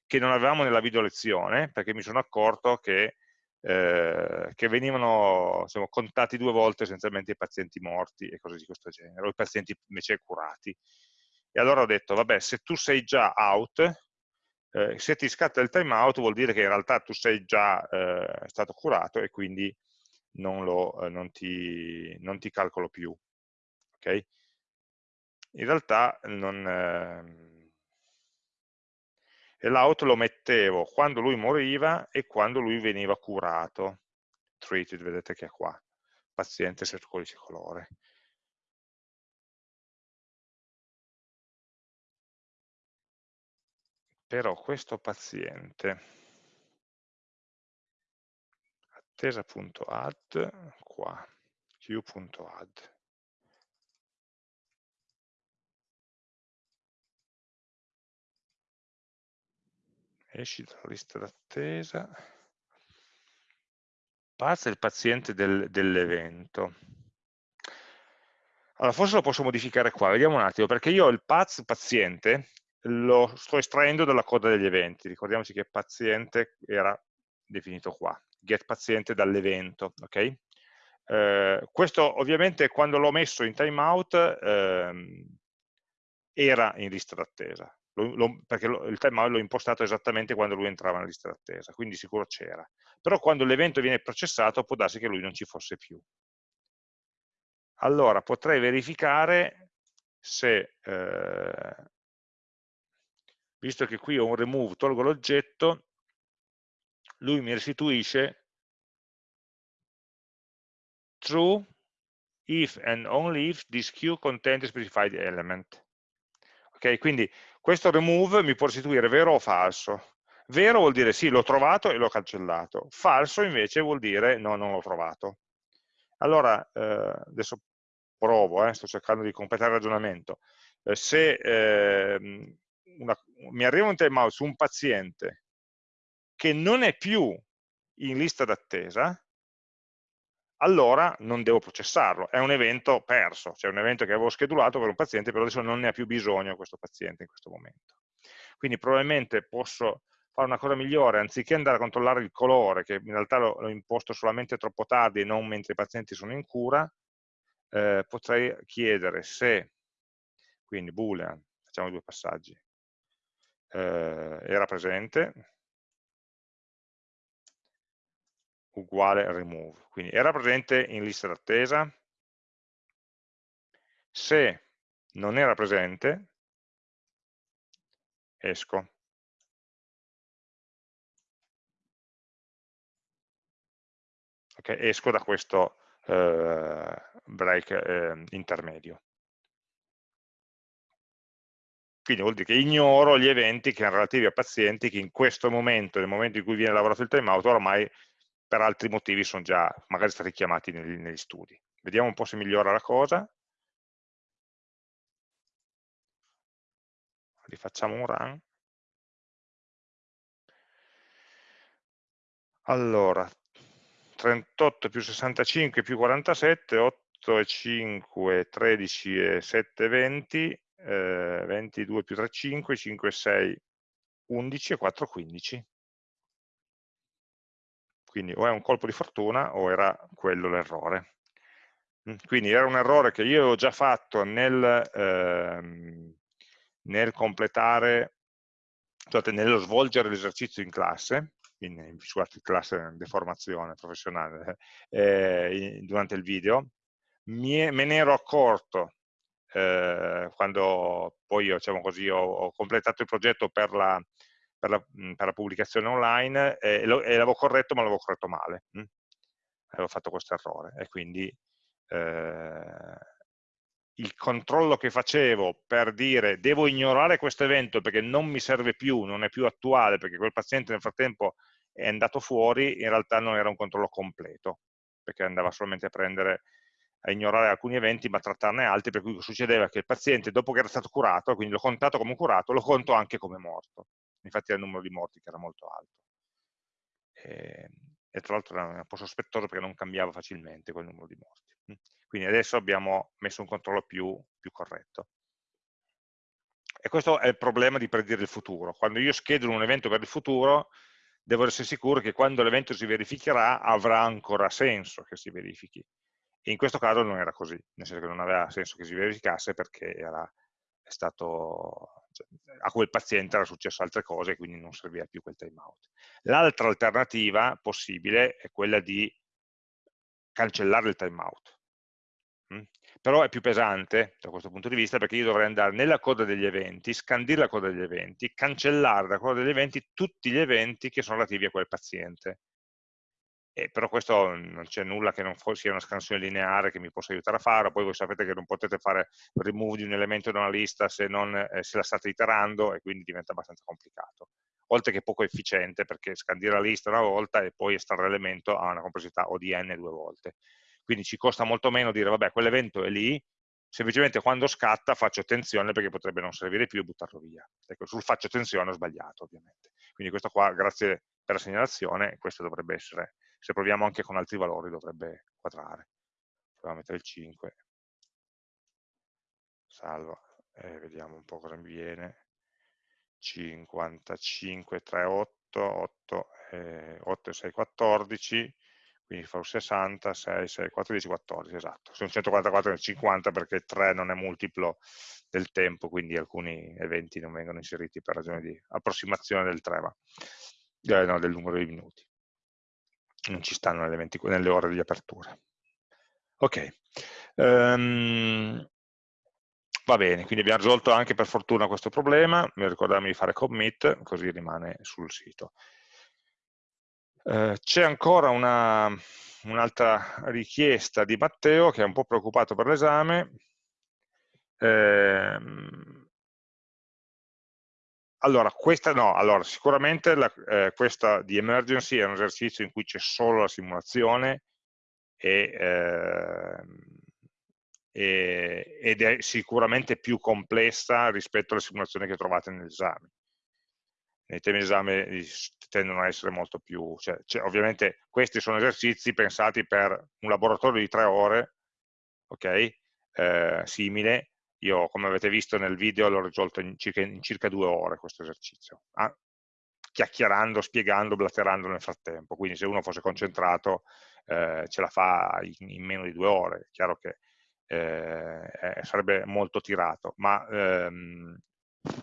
che non avevamo nella video lezione, perché mi sono accorto che, eh, che venivano insomma, contati due volte essenzialmente i pazienti morti e cose di questo genere, o i pazienti invece curati. E allora ho detto, vabbè, se tu sei già out, eh, se ti scatta il timeout vuol dire che in realtà tu sei già eh, stato curato e quindi non, lo, eh, non, ti, non ti, calcolo più. Okay? In realtà non... E l'out lo mettevo quando lui moriva e quando lui veniva curato. Treated, vedete che è qua, paziente se codice colore. però questo paziente attesa.add qua q.add esci dalla lista d'attesa. Pazza il paziente del, dell'evento. Allora forse lo posso modificare qua. Vediamo un attimo perché io il path paziente lo sto estraendo dalla coda degli eventi. Ricordiamoci che paziente era definito qua, get paziente dall'evento, ok? Eh, questo ovviamente quando l'ho messo in timeout ehm, era in lista d'attesa, perché lo, il timeout l'ho impostato esattamente quando lui entrava nella lista d'attesa, quindi sicuro c'era. Però quando l'evento viene processato può darsi che lui non ci fosse più. Allora potrei verificare se, eh, visto che qui ho un remove, tolgo l'oggetto, lui mi restituisce true if and only if this queue contains specified element. Ok, quindi questo remove mi può restituire vero o falso. Vero vuol dire sì, l'ho trovato e l'ho cancellato. Falso invece vuol dire no, non l'ho trovato. Allora, eh, adesso provo, eh, sto cercando di completare il ragionamento. Eh, se ehm, una, mi arriva un timeout su un paziente che non è più in lista d'attesa, allora non devo processarlo, è un evento perso, cioè un evento che avevo schedulato per un paziente, però adesso non ne ha più bisogno questo paziente in questo momento. Quindi probabilmente posso fare una cosa migliore, anziché andare a controllare il colore, che in realtà l'ho imposto solamente troppo tardi e non mentre i pazienti sono in cura, eh, potrei chiedere se, quindi boolean, facciamo due passaggi, eh, era presente, uguale remove. Quindi era presente in lista d'attesa, se non era presente, esco. Okay, esco da questo eh, break eh, intermedio. Quindi vuol dire che ignoro gli eventi che erano relativi a pazienti che in questo momento, nel momento in cui viene lavorato il timeout, ormai per altri motivi sono già magari stati chiamati negli, negli studi. Vediamo un po' se migliora la cosa. Rifacciamo un run. Allora, 38 più 65 più 47, 8 e 5, 13 e 7, 20, eh, 22 più 3, 5, 5 6, 11 e 4, 15 quindi o è un colpo di fortuna o era quello l'errore. Quindi era un errore che io avevo già fatto nel, ehm, nel completare, scusate, nello svolgere l'esercizio in classe, in, scusate, classe di formazione professionale, eh, in, durante il video, è, me ne ero accorto eh, quando poi io, diciamo così, ho, ho, completato il progetto per la, per la, per la pubblicazione online e, lo, e l'avevo corretto ma l'avevo corretto male. Hm? Avevo fatto questo errore e quindi eh, il controllo che facevo per dire devo ignorare questo evento perché non mi serve più, non è più attuale perché quel paziente nel frattempo è andato fuori, in realtà non era un controllo completo, perché andava solamente a prendere a ignorare alcuni eventi ma trattarne altri, per cui succedeva che il paziente dopo che era stato curato, quindi l'ho contato come curato, lo conto anche come morto infatti era il numero di morti che era molto alto. E, e tra l'altro era un po' sospettoso perché non cambiava facilmente quel numero di morti. Mm. Quindi adesso abbiamo messo un controllo più, più corretto. E questo è il problema di predire il futuro. Quando io schedulo un evento per il futuro, devo essere sicuro che quando l'evento si verificherà avrà ancora senso che si verifichi. E in questo caso non era così, nel senso che non aveva senso che si verificasse perché era, stato cioè, a quel paziente era successo altre cose, quindi non serviva più quel timeout. L'altra alternativa possibile è quella di cancellare il timeout. Però è più pesante da questo punto di vista perché io dovrei andare nella coda degli eventi, scandire la coda degli eventi, cancellare da coda degli eventi tutti gli eventi che sono relativi a quel paziente eh, però questo non c'è nulla che non sia una scansione lineare che mi possa aiutare a fare, poi voi sapete che non potete fare remove di un elemento da una lista se, non, eh, se la state iterando e quindi diventa abbastanza complicato. Oltre che poco efficiente perché scandire la lista una volta e poi estrarre l'elemento ha una complessità ODN due volte. Quindi ci costa molto meno dire vabbè quell'evento è lì, semplicemente quando scatta faccio attenzione perché potrebbe non servire più e buttarlo via. Ecco, sul faccio attenzione ho sbagliato ovviamente. Quindi questo qua, grazie per la segnalazione, questo dovrebbe essere se proviamo anche con altri valori dovrebbe quadrare. Proviamo a mettere il 5, salvo, e vediamo un po' cosa mi viene. 55, 3, 8, 8, eh, 8 e 6, 14, quindi fa 60, 6, 6, 4, 10, 14, esatto, sono 144 e 50 perché 3 non è multiplo del tempo, quindi alcuni eventi non vengono inseriti per ragione di approssimazione del 3, ma, eh, no, del numero di minuti, non ci stanno nelle, 20, nelle ore di apertura. Ok, um, va bene, quindi abbiamo risolto anche per fortuna questo problema, mi ricordarmi di fare commit, così rimane sul sito. Eh, c'è ancora un'altra un richiesta di Matteo che è un po' preoccupato per l'esame. Eh, allora, questa no, allora, sicuramente la, eh, questa di emergency è un esercizio in cui c'è solo la simulazione e, ehm, e, ed è sicuramente più complessa rispetto alle simulazioni che trovate nell'esame nei temi di esame tendono a essere molto più, cioè, cioè, ovviamente questi sono esercizi pensati per un laboratorio di tre ore, ok, eh, simile, io come avete visto nel video l'ho risolto in circa, in circa, due ore questo esercizio, ah, chiacchierando, spiegando, blatterando nel frattempo, quindi se uno fosse concentrato eh, ce la fa in, in, meno di due ore, è chiaro che eh, sarebbe molto tirato, ma ehm,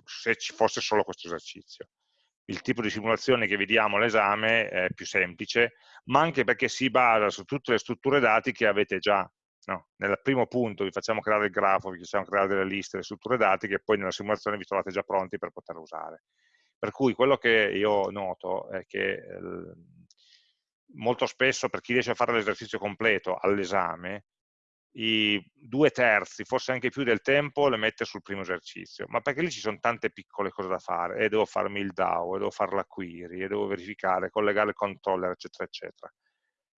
se ci fosse solo questo esercizio. Il tipo di simulazione che vediamo all'esame è più semplice, ma anche perché si basa su tutte le strutture dati che avete già. No? Nel primo punto vi facciamo creare il grafo, vi facciamo creare delle liste, le strutture dati che poi nella simulazione vi trovate già pronti per poter usare. Per cui quello che io noto è che eh, molto spesso per chi riesce a fare l'esercizio completo all'esame, i due terzi, forse anche più del tempo, le mette sul primo esercizio, ma perché lì ci sono tante piccole cose da fare, e devo farmi il DAO, e devo fare la query, e devo verificare, collegare il controller, eccetera, eccetera.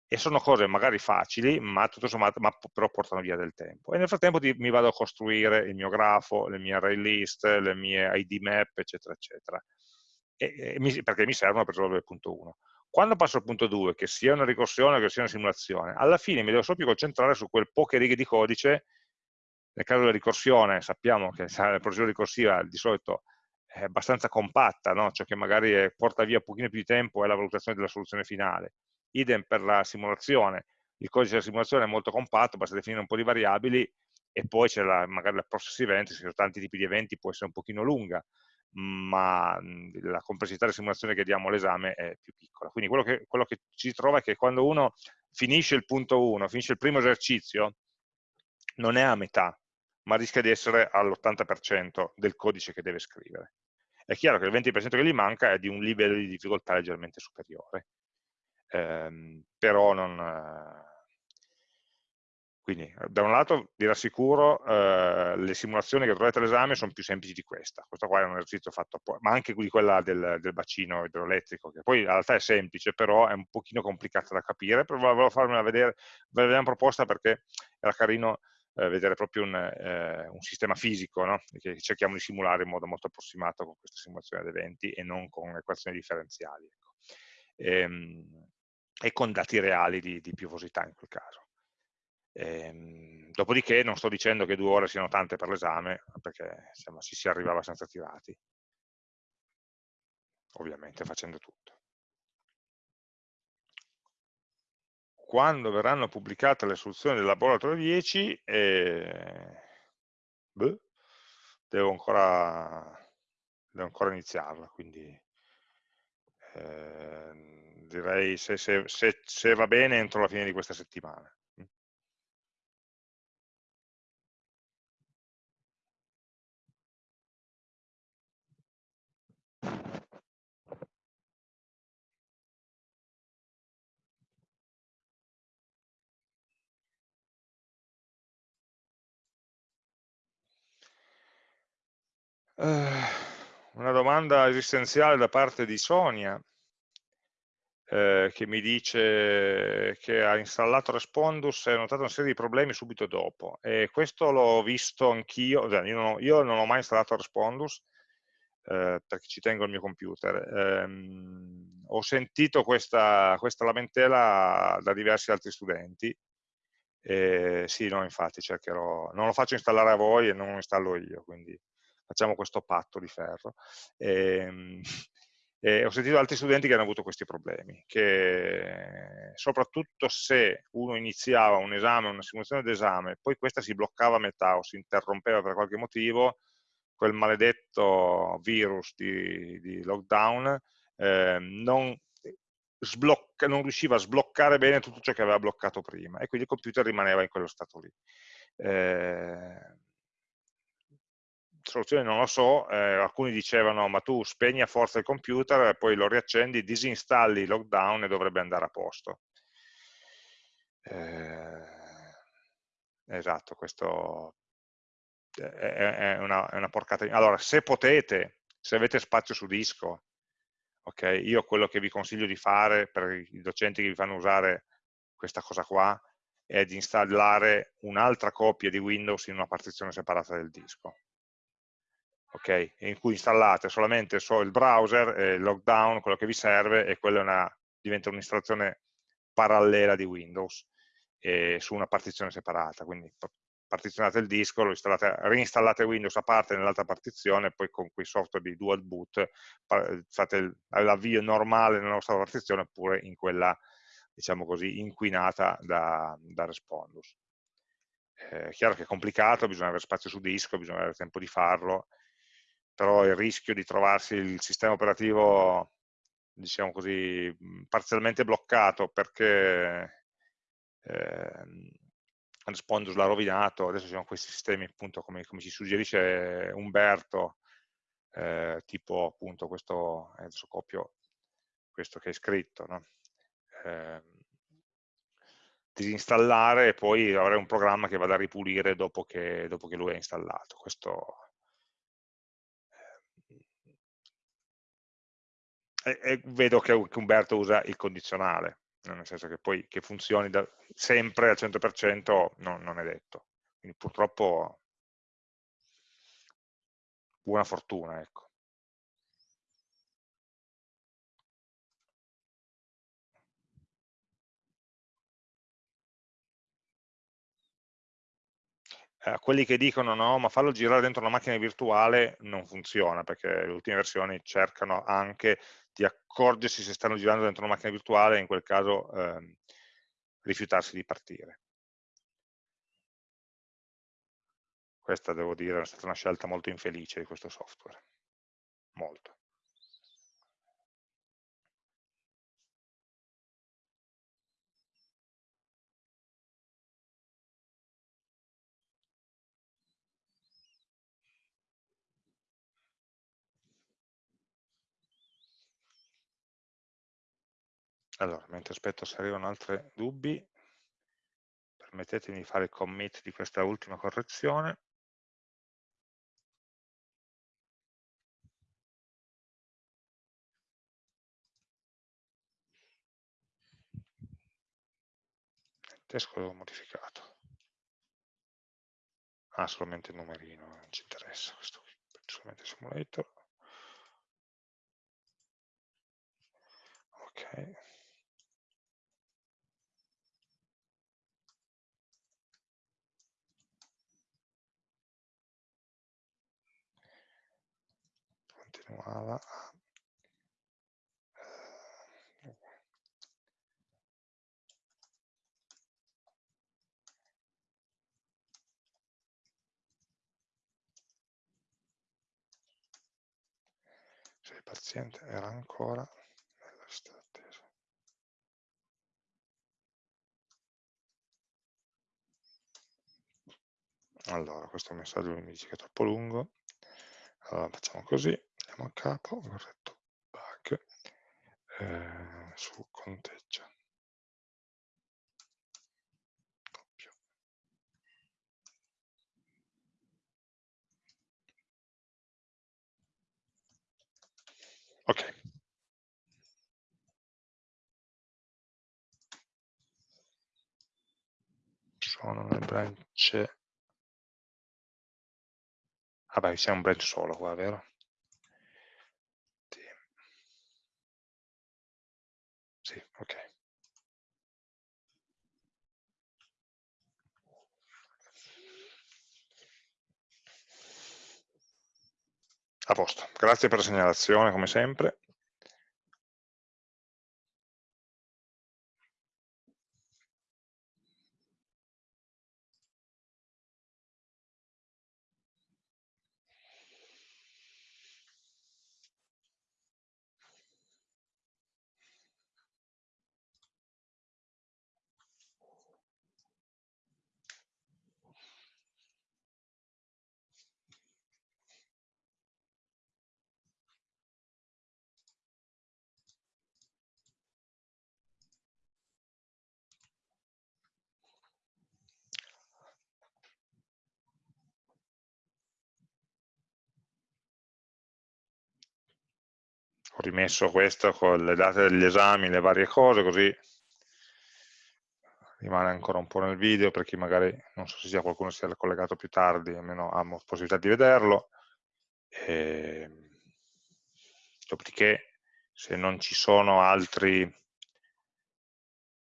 E sono cose magari facili, ma tutto sommato, ma però portano via del tempo. E nel frattempo mi vado a costruire il mio grafo, le mie array list, le mie ID map, eccetera, eccetera. E, e mi, perché mi servono per risolvere il punto 1. Quando passo al punto 2, che sia una ricorsione o che sia una simulazione, alla fine mi devo solo più concentrare su quel poche righe di codice, nel caso della ricorsione sappiamo che la procedura ricorsiva di solito è abbastanza compatta, no? cioè che magari porta via un pochino più di tempo è la valutazione della soluzione finale. Idem per la simulazione, il codice della simulazione è molto compatto, basta definire un po' di variabili e poi c'è magari la process event, se ci sono tanti tipi di eventi può essere un pochino lunga, ma la complessità della simulazione che diamo all'esame è più piccola. Quindi quello che, quello che si trova è che quando uno finisce il punto 1, finisce il primo esercizio, non è a metà, ma rischia di essere all'80% del codice che deve scrivere. È chiaro che il 20% che gli manca è di un livello di difficoltà leggermente superiore, ehm, però non, quindi da un lato vi rassicuro, eh, le simulazioni che trovate all'esame sono più semplici di questa, questo qua è un esercizio fatto, ma anche di quella del, del, bacino idroelettrico, che poi in realtà è semplice, però è un pochino complicata da capire, però volevo farmela vedere, ve l'abbiamo proposta perché era carino eh, vedere proprio un, eh, un sistema fisico, no? che cerchiamo di simulare in modo molto approssimato con questa simulazione ad eventi e non con equazioni differenziali. Ecco. Ehm, e, con dati reali di, di piovosità in quel caso. Ehm, dopodiché non sto dicendo che due ore siano tante per l'esame, perché insomma, ci si arriva abbastanza tirati, ovviamente facendo tutto. Quando verranno pubblicate le soluzioni del laboratorio 10, eh, beh, devo, ancora, devo ancora iniziarla, quindi eh, direi se, se, se, se va bene entro la fine di questa settimana. Uh, una domanda esistenziale da parte di Sonia eh, che mi dice che ha installato Respondus e ha notato una serie di problemi subito dopo. E questo l'ho visto anch'io, cioè io, io, non ho mai installato Respondus eh, perché ci tengo il mio computer. Ehm, ho sentito questa, questa lamentela da diversi altri studenti. E sì, no, infatti cercherò, non lo faccio installare a voi e non lo installo io, quindi facciamo questo patto di ferro. E, ehm, e ho sentito altri studenti che hanno avuto questi problemi, che soprattutto se uno iniziava un esame, una simulazione d'esame, poi questa si bloccava a metà o si interrompeva per qualche motivo, quel maledetto virus di, di lockdown eh, non, sblocca, non, riusciva a sbloccare bene tutto ciò che aveva bloccato prima e quindi il computer rimaneva in quello stato lì. Eh, soluzione non lo so, eh, alcuni dicevano ma tu spegni a forza il computer, poi lo riaccendi, disinstalli lockdown e dovrebbe andare a posto. Eh, esatto, questo è, è, una, è una porcata. Allora, se potete, se avete spazio su disco, ok, io quello che vi consiglio di fare per i docenti che vi fanno usare questa cosa qua è di installare un'altra copia di Windows in una partizione separata del disco okay, in cui installate solamente so il browser, eh, il lockdown, quello che vi serve, e quella una, diventa un'installazione parallela di Windows eh, su una partizione separata. Quindi partizionate il disco, lo reinstallate Windows a parte nell'altra partizione, poi con quei software di dual boot fate l'avvio normale nella nostra partizione oppure in quella, diciamo così, inquinata da, da Respondus. Eh, è chiaro che è complicato, bisogna avere spazio su disco, bisogna avere tempo di farlo, però il rischio di trovarsi il sistema operativo, diciamo così, parzialmente bloccato perché eh, Respondus l'ha rovinato, adesso ci sono questi sistemi appunto come, come ci suggerisce Umberto, eh, tipo appunto questo, eh, adesso copio questo che hai scritto, no? eh, disinstallare e poi avere un programma che vada a ripulire dopo che, dopo che lui è installato. Questo e, vedo che, Umberto usa il condizionale, nel senso che poi che funzioni da, sempre al 100% no, non è detto. Quindi purtroppo buona fortuna, ecco. eh, quelli che dicono no, ma fallo girare dentro una macchina virtuale non funziona, perché le ultime versioni cercano anche di accorgersi se stanno girando dentro una macchina virtuale e in quel caso ehm, rifiutarsi di partire. Questa, devo dire, è stata una scelta molto infelice di questo software. Molto. Allora, mentre aspetto se arrivano altri dubbi, permettetemi di fare il commit di questa ultima correzione. Il testo l'avevo modificato. Ah, solamente il numerino, non ci interessa questo qui, solamente simulator. Ok. Continuava a se il paziente era ancora nella lista d'attesa. Allora, questo messaggio mi dice che è troppo lungo, allora facciamo così, andiamo a capo, corretto bug, eh, su conteggia. Ok. Sono le branch Vabbè, siamo un branch solo qua, vero? Sì, sì ok. A posto, grazie per la segnalazione come sempre. Ho rimesso questo con le date degli esami, le varie cose, così rimane ancora un po' nel video per chi magari, non so se sia qualcuno sia collegato più tardi, almeno ha possibilità di vederlo. E... Ehm, dopodiché, se non ci sono altri,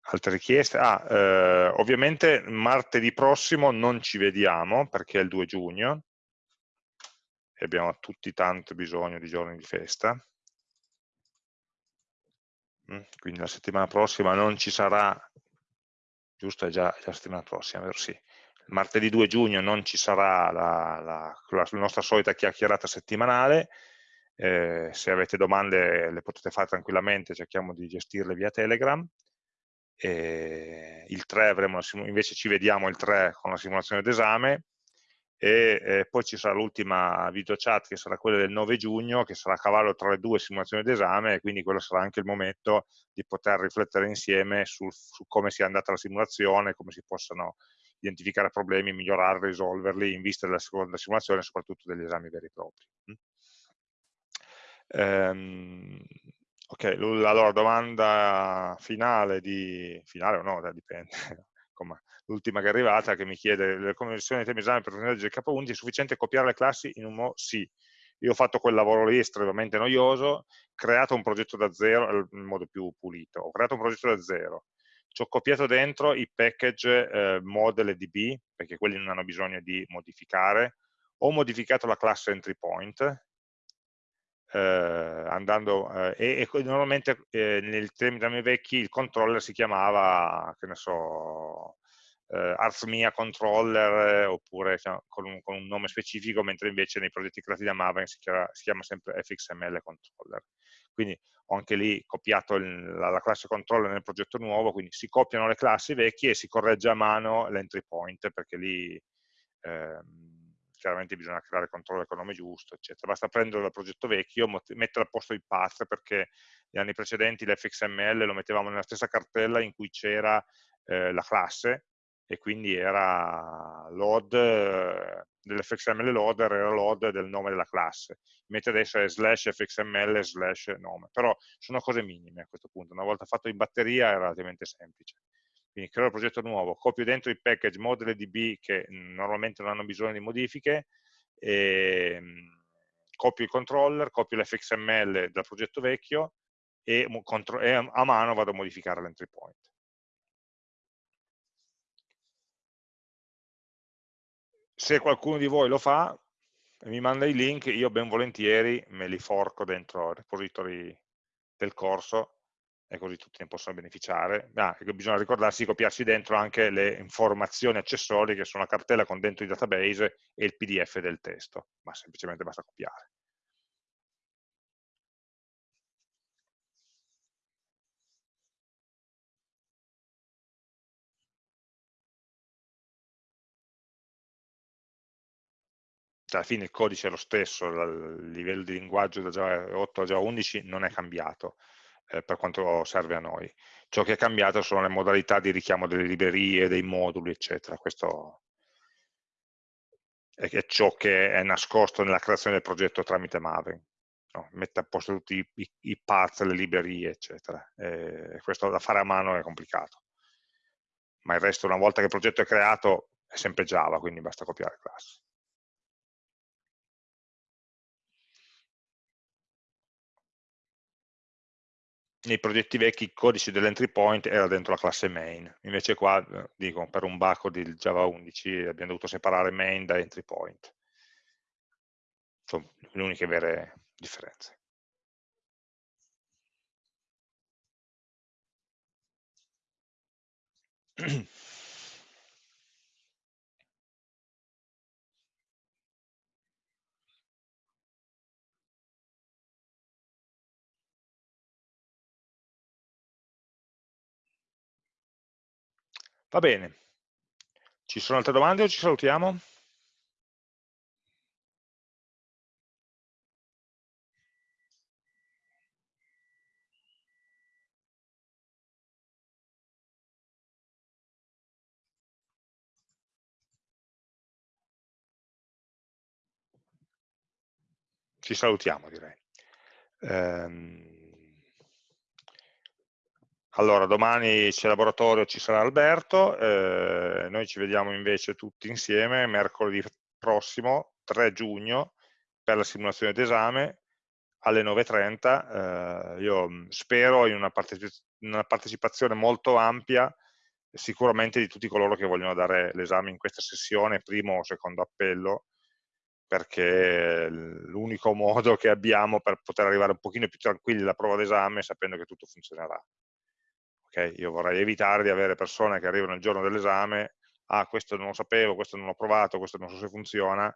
altre richieste, ah, eh, ovviamente martedì prossimo non ci vediamo perché è il 2 giugno e abbiamo tutti tanto bisogno di giorni di festa. Mm, quindi la settimana prossima non ci sarà giusto? È già, è la settimana prossima, vero? Sì. Martedì 2 giugno non ci sarà la, la, la nostra solita chiacchierata settimanale, eh, se avete domande le potete fare tranquillamente, cerchiamo di gestirle via Telegram. E il 3 avremo, invece ci vediamo il 3 con la simulazione d'esame e eh, poi ci sarà l'ultima video chat che sarà quella del 9 giugno, che sarà a cavallo tra le due simulazioni d'esame e quindi quello sarà anche il momento di poter riflettere insieme su, su come sia andata la simulazione, come si possano identificare problemi, migliorarli, risolverli in vista della seconda simulazione e soprattutto degli esami veri e propri. Um, ok, allora domanda finale di... finale o no, dipende, l'ultima che è arrivata, che mi chiede le conversioni di temi esame per legge K11, è sufficiente copiare le classi in un modo? Sì. Io ho fatto quel lavoro lì estremamente noioso, creato un progetto da zero, in modo più pulito, ho creato un progetto da zero, ci ho copiato dentro i package eh, model e db, perché quelli non hanno bisogno di modificare, ho modificato la classe entry point, eh, andando, eh, e, e, normalmente eh, nel termini vecchi il controller si chiamava, che ne so, eh, Arthmia controller eh, oppure con, un, con, un, nome specifico, mentre invece nei progetti creati da Maven si chiama, si chiama sempre fxml controller. Quindi ho anche lì copiato il, la, la, classe controller nel progetto nuovo, quindi si copiano le classi vecchie e si corregge a mano l'entry point, perché lì ehm, chiaramente bisogna creare controller con il nome giusto, eccetera. Basta prendere dal progetto vecchio, mettere al posto il path, perché negli anni precedenti l'fxml lo mettevamo nella stessa cartella in cui c'era eh, la classe, e quindi era load eh, dell'fxml loader era load del nome della classe, mentre adesso è slash fxml slash nome, però sono cose minime a questo punto, una volta fatto in batteria è relativamente semplice. Quindi creo il progetto nuovo, copio dentro i package model DB che normalmente non hanno bisogno di modifiche, e, ehm, copio il controller, copio l'fxml dal progetto vecchio e a mano vado a modificare l'entry point. Se qualcuno di voi lo fa e mi manda i link, io ben volentieri me li forco dentro i repository del corso e così tutti ne possono beneficiare. Ah, bisogna ricordarsi di copiarsi dentro anche le informazioni accessorie che sono la cartella con dentro i database e il pdf del testo, ma semplicemente basta copiare. Alla fine il codice è lo stesso, il livello di linguaggio da Java 8 a Java 11 non è cambiato eh, per quanto serve a noi. Ciò che è cambiato sono le modalità di richiamo delle librerie, dei moduli, eccetera. Questo è ciò che è nascosto nella creazione del progetto tramite Maven. No? Mette a posto tutti i, i, i path, le librerie, eccetera. E questo da fare a mano è complicato. Ma il resto, una volta che il progetto è creato, è sempre Java, quindi basta copiare classe. Nei progetti vecchi il codice dell'entry point era dentro la classe main, invece qua, eh, dico, per un bacco di Java 11 abbiamo dovuto separare main da entry point. Sono le uniche vere differenze. Va bene. Ci sono altre domande o ci salutiamo? Ci salutiamo direi. Ehm, allora, domani c'è laboratorio, ci sarà Alberto, eh, noi ci vediamo invece tutti insieme mercoledì prossimo, 3 giugno, per la simulazione d'esame alle 9.30. Eh, io mm, spero in una, partecipa una partecipazione molto ampia sicuramente di tutti coloro che vogliono dare l'esame in questa sessione, primo o secondo appello, perché l'unico modo che abbiamo per poter arrivare un pochino più tranquilli alla prova d'esame sapendo che tutto funzionerà. Okay? Io vorrei evitare di avere persone che arrivano il giorno dell'esame, ah questo non lo sapevo, questo non l'ho provato, questo non so se funziona,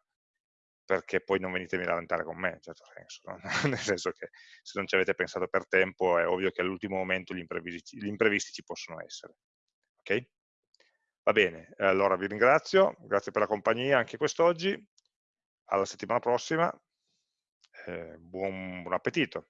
perché poi non venite a lamentare con me, in certo senso, no? nel senso che se non ci avete pensato per tempo è ovvio che all'ultimo momento gli imprevisti, gli imprevisti ci possono essere. Ok? Va bene, allora vi ringrazio, grazie per la compagnia anche quest'oggi, alla settimana prossima, eh, buon, buon appetito.